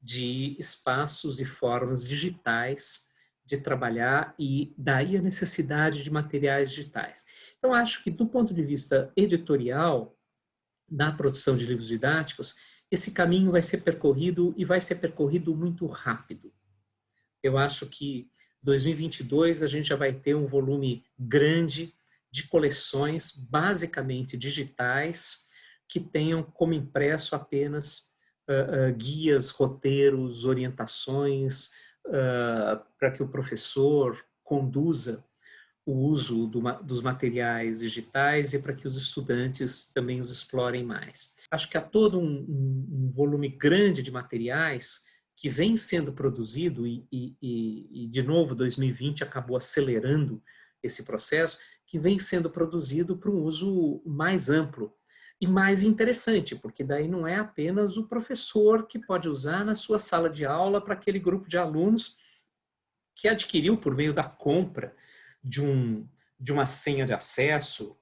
de espaços e formas digitais de trabalhar e daí a necessidade de materiais digitais. Então, acho que do ponto de vista editorial, na produção de livros didáticos, esse caminho vai ser percorrido e vai ser percorrido muito rápido. Eu acho que 2022 a gente já vai ter um volume grande de coleções basicamente digitais que tenham como impresso apenas uh, uh, guias, roteiros, orientações, uh, para que o professor conduza o uso do, dos materiais digitais e para que os estudantes também os explorem mais. Acho que há todo um, um volume grande de materiais que vem sendo produzido e, e, e, de novo, 2020 acabou acelerando esse processo, que vem sendo produzido para um uso mais amplo e mais interessante, porque daí não é apenas o professor que pode usar na sua sala de aula para aquele grupo de alunos que adquiriu por meio da compra de, um, de uma senha de acesso,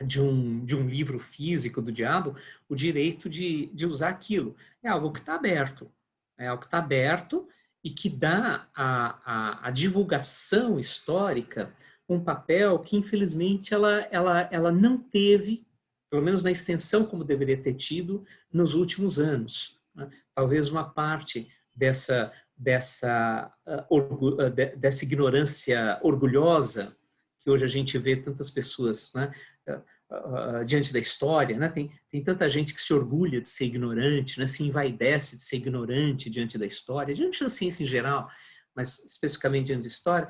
de um, de um livro físico do diabo, o direito de, de usar aquilo. É algo que está aberto. É algo que está aberto e que dá a, divulgação histórica um papel que, infelizmente, ela, ela, ela não teve, pelo menos na extensão como deveria ter tido, nos últimos anos. Né? Talvez uma parte dessa dessa, uh, dessa ignorância orgulhosa que hoje a gente vê tantas pessoas né, uh, diante da história. Né? Tem, tem tanta gente que se orgulha de ser ignorante, né? se envaidece de ser ignorante diante da história, diante da ciência em geral, mas especificamente diante da história.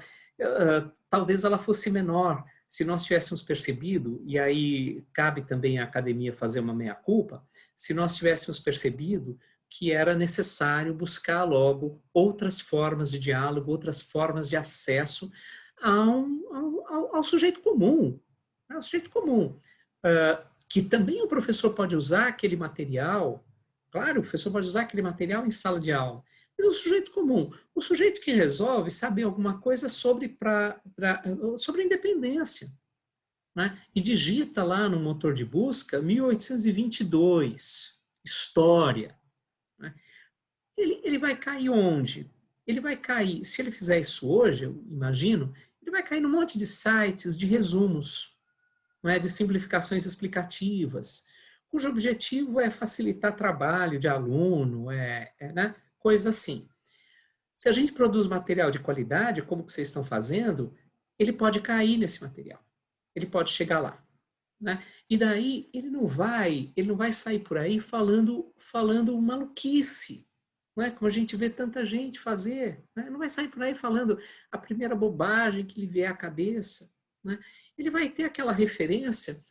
talvez ela fosse menor se nós tivéssemos percebido, e aí cabe também à academia fazer uma meia-culpa, se nós tivéssemos percebido que era necessário buscar logo outras formas de diálogo, outras formas de acesso ao, ao, ao sujeito comum, ao né, sujeito comum, uh, que também o professor pode usar aquele material, claro, o professor pode usar aquele material em sala de aula, mas o sujeito comum, o sujeito que resolve saber alguma coisa sobre, pra, pra sobre independência, né? e digita lá no motor de busca 1822, história, né? Ele, ele vai cair onde? Ele vai cair, se ele fizer isso hoje, eu imagino, ele vai cair num monte de sites de resumos, não é? de simplificações explicativas, cujo objetivo é facilitar trabalho de aluno, é, é né? coisa assim. Se a gente produz material de qualidade, como que vocês estão fazendo, ele pode cair nesse material. Ele pode chegar lá. Né? E daí ele não vai, ele não vai sair por aí falando, falando maluquice, não é? como a gente vê tanta gente fazer. Né? Não vai sair por aí falando a primeira bobagem que lhe vier à cabeça. Né? Ele vai ter aquela referência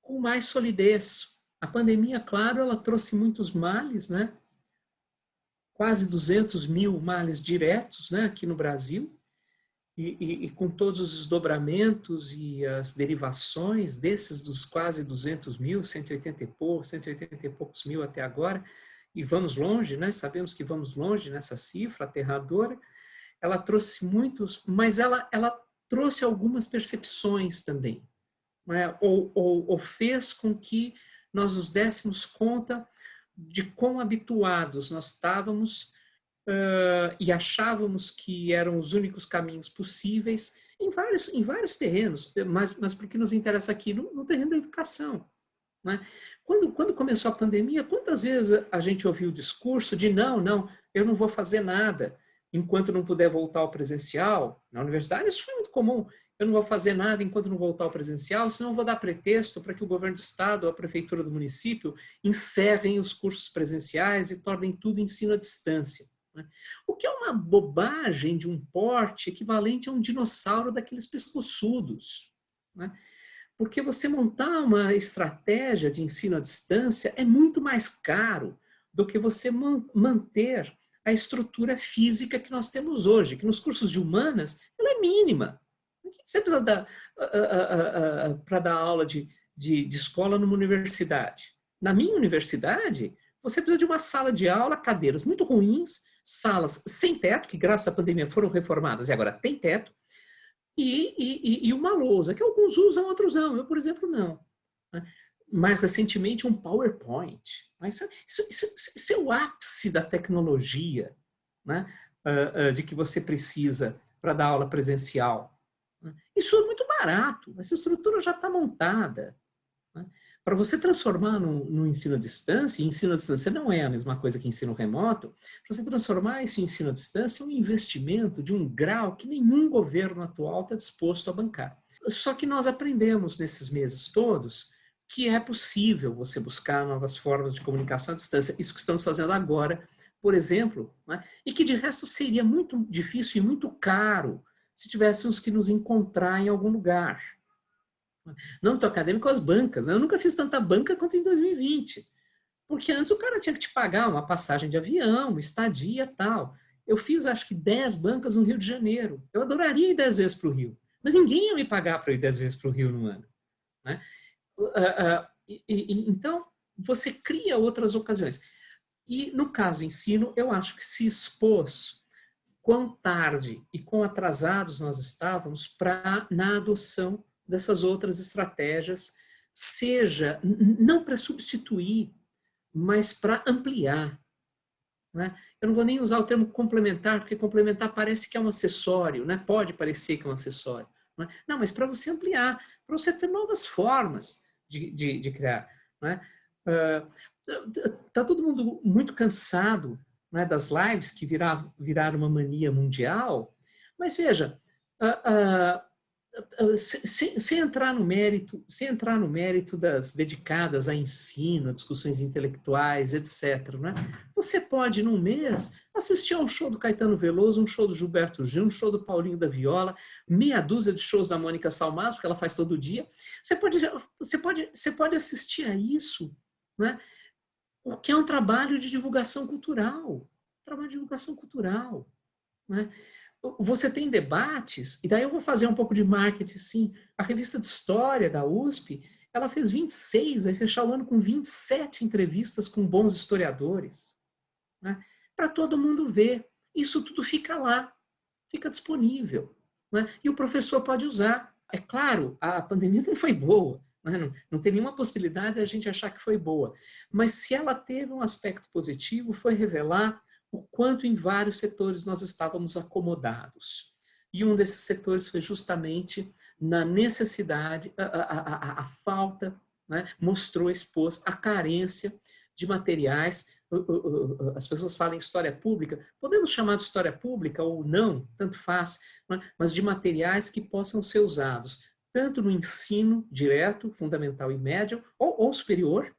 com mais solidez. A pandemia, claro, ela trouxe muitos males, né? Quase 200 mil males diretos, né? Aqui no Brasil. E, e, e, com todos os desdobramentos e as derivações desses dos quase 200 mil, 180 e poucos, 180 e poucos mil até agora, e vamos longe, né? sabemos que vamos longe nessa cifra aterradora, ela trouxe muitos, mas ela, ela trouxe algumas percepções também, né? ou, ou, ou fez com que nós nos dessemos conta de quão habituados nós estávamos uh, e achávamos que eram os únicos caminhos possíveis em vários, em vários terrenos, mas, mas porque nos interessa aqui no, no terreno da educação. Né? Quando, quando começou a pandemia, quantas vezes a gente ouviu o discurso de não, não, eu não vou fazer nada enquanto não puder voltar ao presencial? Na universidade isso foi muito comum. Eu não vou fazer nada enquanto não voltar ao presencial, senão vou dar pretexto para que o governo do estado ou a prefeitura do município encerrem os cursos presenciais e tornem tudo ensino à distância. Né? O que é uma bobagem de um porte equivalente a um dinossauro daqueles pescoçudos. Né? Porque você montar uma estratégia de ensino à distância é muito mais caro do que você manter a estrutura física que nós temos hoje, que nos cursos de humanas ela é mínima. Você precisa dar para dar aula de, de, de escola numa universidade? Na minha universidade, você precisa de uma sala de aula, cadeiras muito ruins, salas sem teto, que graças à pandemia foram reformadas e agora tem teto, e, e, e uma lousa, que alguns usam, outros não. Eu, por exemplo, não. Mais recentemente, um PowerPoint. Mas isso, isso, isso é o ápice da tecnologia né? Uh, uh, de que você precisa para dar aula presencial. Né? Isso é muito barato, essa estrutura já está montada. Né? Para você transformar no, no, ensino à distância, e ensino à distância não é a mesma coisa que ensino remoto, para você transformar esse ensino à distância é um investimento de um grau que nenhum governo atual está disposto a bancar. Só que nós aprendemos nesses meses todos que é possível você buscar novas formas de comunicação à distância. Isso que estamos fazendo agora, por exemplo, né? e que de resto seria muito difícil e muito caro se tivéssemos que nos encontrar em algum lugar. No âmbito acadêmico, as bancas. Né? Eu nunca fiz tanta banca quanto em 2020. Porque antes o cara tinha que te pagar uma passagem de avião, uma estadia tal. Eu fiz acho que 10 bancas no Rio de Janeiro. Eu adoraria ir 10 vezes para o Rio. Mas ninguém ia me pagar para ir 10 vezes para o Rio no ano. Né? E, e, então, você cria outras ocasiões. E no caso ensino, eu acho que se expôs quão tarde e quão atrasados nós estávamos para na adoção dessas outras estratégias, seja não para substituir, mas para ampliar. Né? Eu não vou nem usar o termo complementar, porque complementar parece que é um acessório, né? pode parecer que é um acessório. Não, é? não mas para você ampliar, para você ter novas formas de, de, de criar. Né? Uh, todo mundo muito cansado né, das lives que viraram, viraram uma mania mundial, mas veja, uh, sem, sem, entrar no mérito, sem entrar no mérito das dedicadas a ensino, a discussões intelectuais, etc. Né? Você pode, num mês, assistir a um show do Caetano Veloso, um show do Gilberto Gil, um show do Paulinho da Viola, meia dúzia de shows da Mônica Salmas, porque ela faz todo dia. Você pode, você pode, você pode assistir a isso, né? o que é um trabalho de divulgação cultural. Trabalho de divulgação cultural. Né? Você tem debates, e daí eu vou fazer um pouco de marketing, sim. A revista de História da USP, ela fez 26, vai fechar o ano com 27 entrevistas com bons historiadores. Né? Para todo mundo ver. Isso tudo fica lá, fica disponível. Né? E o professor pode usar. É claro, a pandemia não foi boa, né? não, não tem nenhuma possibilidade de a gente achar que foi boa. Mas se ela teve um aspecto positivo, foi revelar o quanto em vários setores nós estávamos acomodados. E um desses setores foi justamente na necessidade, a, a, a, a falta, né, mostrou, expôs a carência de materiais, as pessoas falam em história pública, podemos chamar de história pública ou não, tanto faz, né, mas de materiais que possam ser usados tanto no ensino direto, fundamental e médio, ou, ou superior,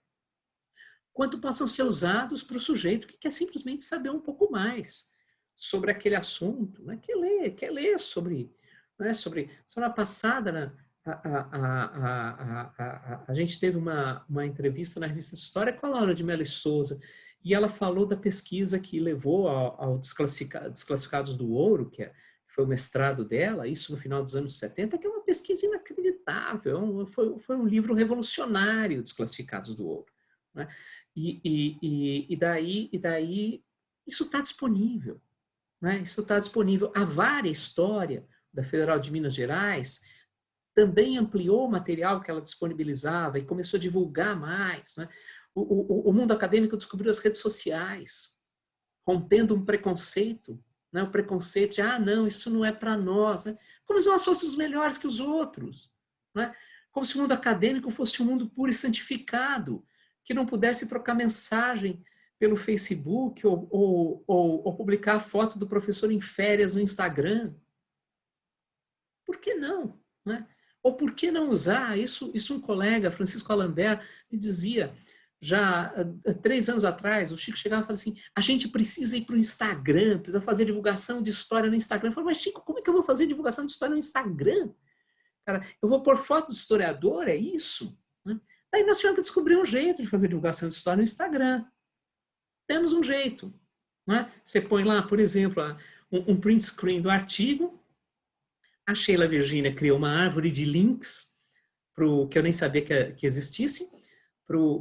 quanto possam ser usados para o sujeito que quer simplesmente saber um pouco mais sobre aquele assunto, né? quer ler, quer ler sobre, né? sobre semana passada na, a, a, a, a, gente teve uma, uma entrevista na revista História com a Laura de Mello Souza, e ela falou da pesquisa que levou ao, ao Desclassificados do Ouro, que é, foi o mestrado dela, isso no final dos anos 70, que é uma pesquisa inacreditável, foi, foi um livro revolucionário, Desclassificados do Ouro. Né? E, e, e, daí, e daí isso está disponível, né? isso está disponível. A várias história da Federal de Minas Gerais também ampliou o material que ela disponibilizava e começou a divulgar mais. Né? O, o, o, mundo acadêmico descobriu as redes sociais, rompendo um preconceito, né? o preconceito de, ah, não, isso não é para nós, né? como se nós fôssemos melhores que os outros, né? como se o mundo acadêmico fosse um mundo puro e santificado, que não pudesse trocar mensagem pelo Facebook ou, ou, ou, ou publicar foto do professor em férias no Instagram. Por que não? Né? Ou por que não usar? Isso, isso um colega, Francisco Alambert, me dizia, já há três anos atrás, o Chico chegava e falava assim, a gente precisa ir para o Instagram, precisa fazer divulgação de história no Instagram. Eu falei, mas Chico, como é que eu vou fazer divulgação de história no Instagram? Cara, eu vou pôr foto do historiador, é isso? Né? Daí nós tivemos que descobrir um jeito de fazer divulgação de história no Instagram. Temos um jeito. Né? Você põe lá, por exemplo, um, um print screen do artigo, a Sheila Virginia criou uma árvore de links, pro, que eu nem sabia que, que existisse,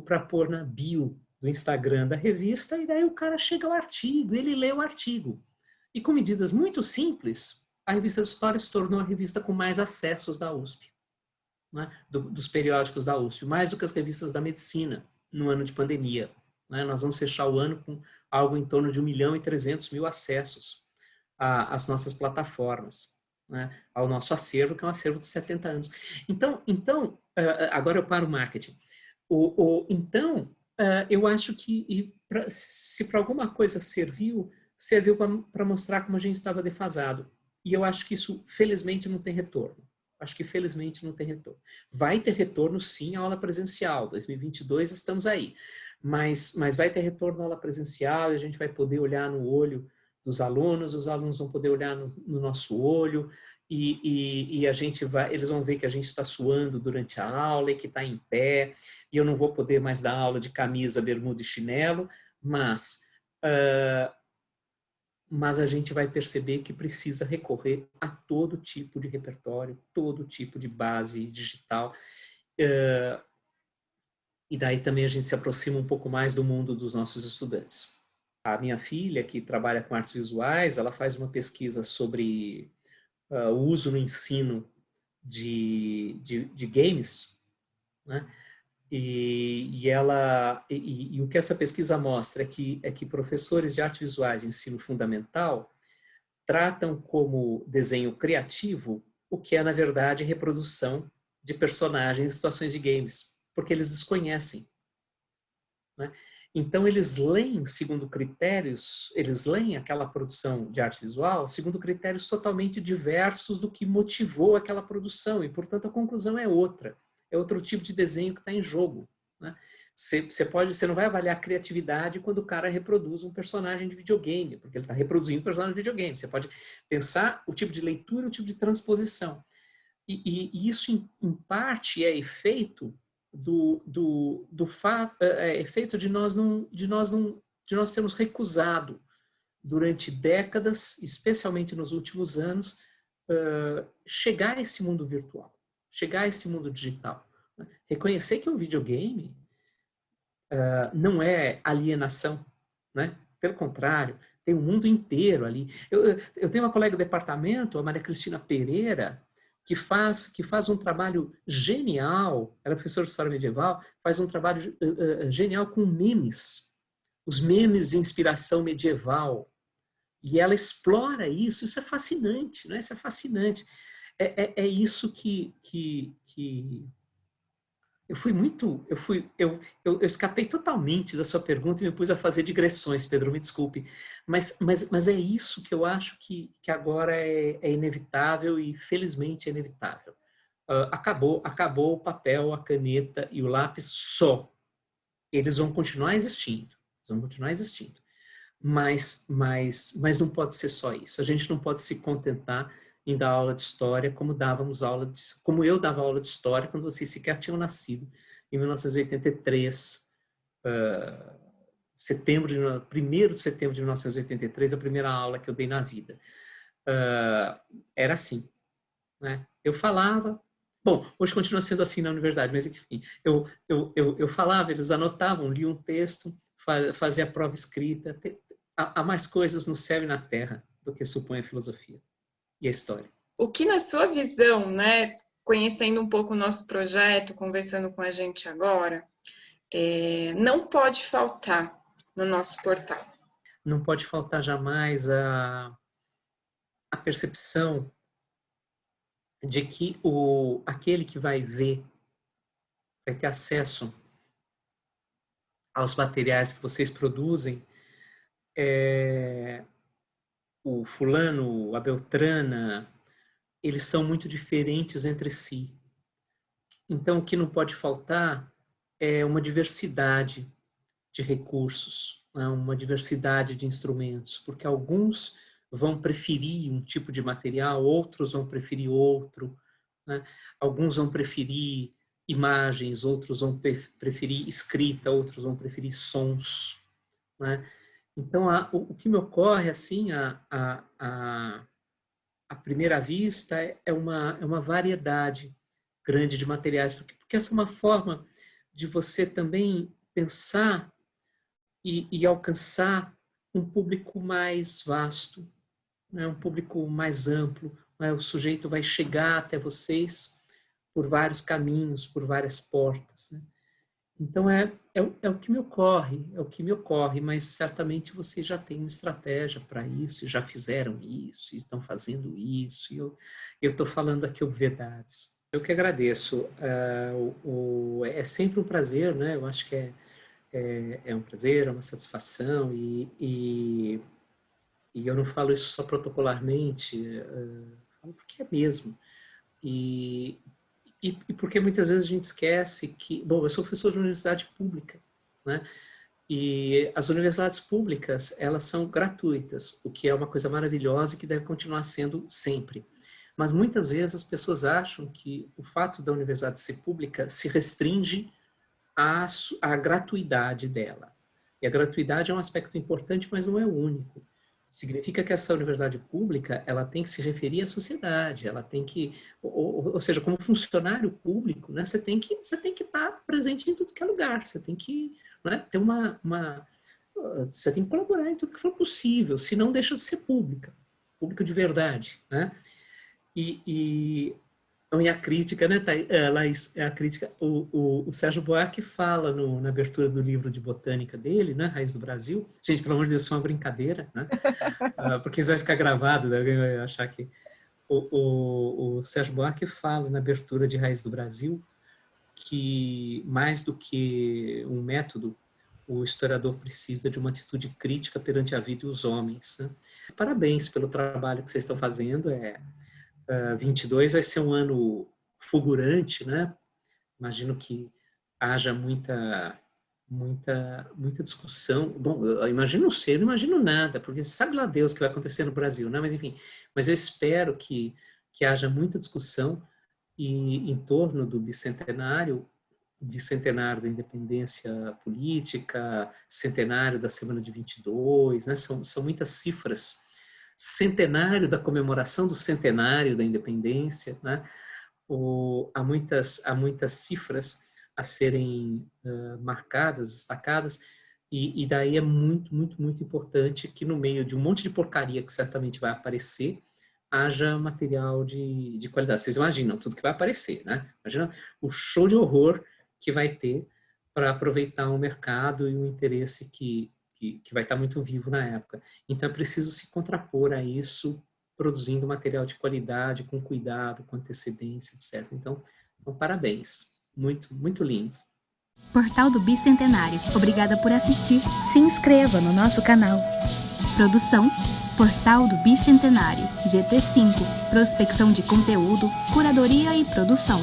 para pôr na bio do Instagram da revista, e daí o cara chega ao artigo, ele lê o artigo. E com medidas muito simples, a revista de História se tornou a revista com mais acessos da USP, né? Do, dos periódicos da USP, mais do que as revistas da medicina no ano de pandemia. Né? Nós vamos fechar o ano com algo em torno de 1 milhão e 300 mil acessos às nossas plataformas, né? ao nosso acervo, que é um acervo de 70 anos. Então, então agora eu paro o marketing. O, o, então, uh, eu acho que pra, se para alguma coisa serviu, serviu para mostrar como a gente estava defasado. E eu acho que isso, felizmente, não tem retorno. Acho que, felizmente, não tem retorno. Vai ter retorno, sim, a aula presencial. 2022 estamos aí. Mas, mas vai ter retorno à aula presencial a gente vai poder olhar no olho dos alunos, os alunos vão poder olhar no, no nosso olho, e, e, e, a gente vai, eles vão ver que a gente está suando durante a aula e que está em pé, e eu não vou poder mais dar aula de camisa, bermuda e chinelo, mas, uh, mas a gente vai perceber que precisa recorrer a todo tipo de repertório, todo tipo de base digital, uh, e daí também a gente se aproxima um pouco mais do mundo dos nossos estudantes. A minha filha, que trabalha com artes visuais, ela faz uma pesquisa sobre uh, o uso no ensino de, de, de games, né? E, e, ela, e, e, o que essa pesquisa mostra é que, é que professores de artes visuais de ensino fundamental tratam como desenho criativo o que é, na verdade, reprodução de personagens em situações de games, porque eles desconhecem. Né? Então, eles leem segundo critérios, eles leem aquela produção de arte visual segundo critérios totalmente diversos do que motivou aquela produção, e, portanto, a conclusão é outra. É outro tipo de desenho que está em jogo. Né? Você, pode, você não vai avaliar a criatividade quando o cara reproduz um personagem de videogame, porque ele está reproduzindo um personagem de videogame. Você pode pensar o tipo de leitura, o tipo de transposição. E, e, e isso, em, em parte, é efeito do, do, do é, é, efeito de nós não, de nós não, de nós termos recusado durante décadas, especialmente nos últimos anos, uh, chegar a esse mundo virtual, chegar a esse mundo digital. Né? Reconhecer que um videogame uh, não é alienação, né? Pelo contrário, tem um mundo inteiro ali. Eu, eu tenho uma colega do departamento, a Maria Cristina Pereira, que faz, que faz um trabalho genial, ela é professora de História Medieval, faz um trabalho uh, uh, genial com memes, os memes de inspiração medieval. E ela explora isso, isso é fascinante, né? isso é fascinante. É, é, é isso que, que, que eu fui muito, eu fui, eu, eu, eu, escapei totalmente da sua pergunta e me pus a fazer digressões, Pedro, me desculpe. Mas, mas, mas é isso que eu acho que, que agora é, é inevitável e felizmente é inevitável. Uh, acabou, acabou o papel, a caneta e o lápis só. Eles vão continuar existindo, vão continuar existindo. Mas, mas, mas não pode ser só isso. A gente não pode se contentar em dar aula de história como dávamos aula de, como eu dava aula de história quando vocês sequer tinham nascido em 1983 uh, setembro de, 1 de setembro de 1983 a primeira aula que eu dei na vida uh, era assim né? eu falava bom hoje continua sendo assim na universidade mas enfim eu eu, eu, eu falava eles anotavam liam um texto fazia a prova escrita há mais coisas no céu e na terra do que supõe a filosofia e a história. O que na sua visão, né, conhecendo um pouco o nosso projeto, conversando com a gente agora, é, não pode faltar no nosso portal? Não pode faltar jamais a, a percepção de que o, aquele que vai ver, vai ter acesso aos materiais que vocês produzem, é, o fulano, a beltrana, eles são muito diferentes entre si. Então, o que não pode faltar é uma diversidade de recursos, né? uma diversidade de instrumentos, porque alguns vão preferir um tipo de material, outros vão preferir outro, né? alguns vão preferir imagens, outros vão preferir escrita, outros vão preferir sons. Né? Então, a, o, o, que me ocorre, assim, a, a, a, a primeira vista, é, é uma, é uma variedade grande de materiais, porque, porque essa é uma forma de você também pensar e, e alcançar um público mais vasto, né? um público mais amplo. Né? O sujeito vai chegar até vocês por vários caminhos, por várias portas. Né? Então, é, é, é, o que me ocorre, é o que me ocorre, mas certamente vocês já têm uma estratégia para isso, já fizeram isso, estão fazendo isso, e eu estou falando aqui obviedades. Eu que agradeço. Uh, o, o, é sempre um prazer, né? Eu acho que é, é, é um prazer, é uma satisfação, e, e, e, eu não falo isso só protocolarmente, uh, falo porque é mesmo. E e, e, porque muitas vezes a gente esquece que... Bom, eu sou professor de universidade pública, né? E as universidades públicas, elas são gratuitas, o que é uma coisa maravilhosa e que deve continuar sendo sempre. Mas muitas vezes as pessoas acham que o fato da universidade ser pública se restringe à, à gratuidade dela. E a gratuidade é um aspecto importante, mas não é o único significa que essa universidade pública ela tem que se referir à sociedade, ela tem que, ou, ou seja, como funcionário público, né, você tem que você tem que estar presente em tudo que é lugar, você tem que né, ter uma, uma você tem que colaborar em tudo que for possível, se não deixa de ser pública, pública de verdade, né? E, e então, e a crítica, né, Thaís, é, Laís, é a crítica, o, o, o Sérgio Buarque fala no, na abertura do livro de botânica dele, né, Raiz do Brasil, gente, pelo amor de Deus, isso é uma brincadeira, né, uh, porque isso vai ficar gravado, né, alguém vai achar que... O, o, o Sérgio Buarque fala na abertura de Raiz do Brasil que, mais do que um método, o historiador precisa de uma atitude crítica perante a vida e os homens. Né? Parabéns pelo trabalho que vocês estão fazendo, é, 22 vai ser um ano fulgurante, né? Imagino que haja muita muita muita discussão. Bom, eu imagino não sei, não imagino nada, porque sabe lá Deus o que vai acontecer no Brasil, né? Mas enfim, mas eu espero que que haja muita discussão e em torno do bicentenário, bicentenário da independência política, centenário da semana de 22, né? São são muitas cifras centenário da comemoração do centenário da independência, né? O, há, muitas, há muitas cifras a serem uh, marcadas, destacadas, e, e, daí é muito, muito, muito importante que no meio de um monte de porcaria que certamente vai aparecer, haja material de, de qualidade. Vocês imaginam tudo que vai aparecer, né? Imagina o show de horror que vai ter para aproveitar o mercado e o interesse que, que, que vai estar muito vivo na época. Então é preciso se contrapor a isso, produzindo material de qualidade, com cuidado, com antecedência, etc. Então, então parabéns. Muito, muito lindo. Portal do Bicentenário. Obrigada por assistir. Se inscreva no nosso canal. Produção Portal do Bicentenário, GT5, prospecção de conteúdo, curadoria e produção.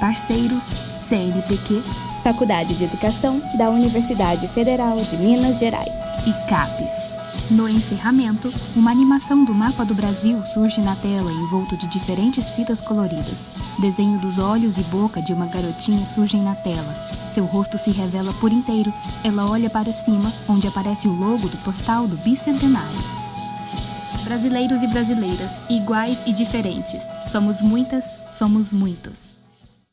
Parceiros CNPq Faculdade de Educação da Universidade Federal de Minas Gerais e CAPES. No encerramento, uma animação do mapa do Brasil surge na tela envolto de diferentes fitas coloridas. Desenho dos olhos e boca de uma garotinha surgem na tela. Seu rosto se revela por inteiro. Ela olha para cima, onde aparece o logo do portal do Bicentenário. Brasileiros e brasileiras, iguais e diferentes. Somos muitas, somos muitos.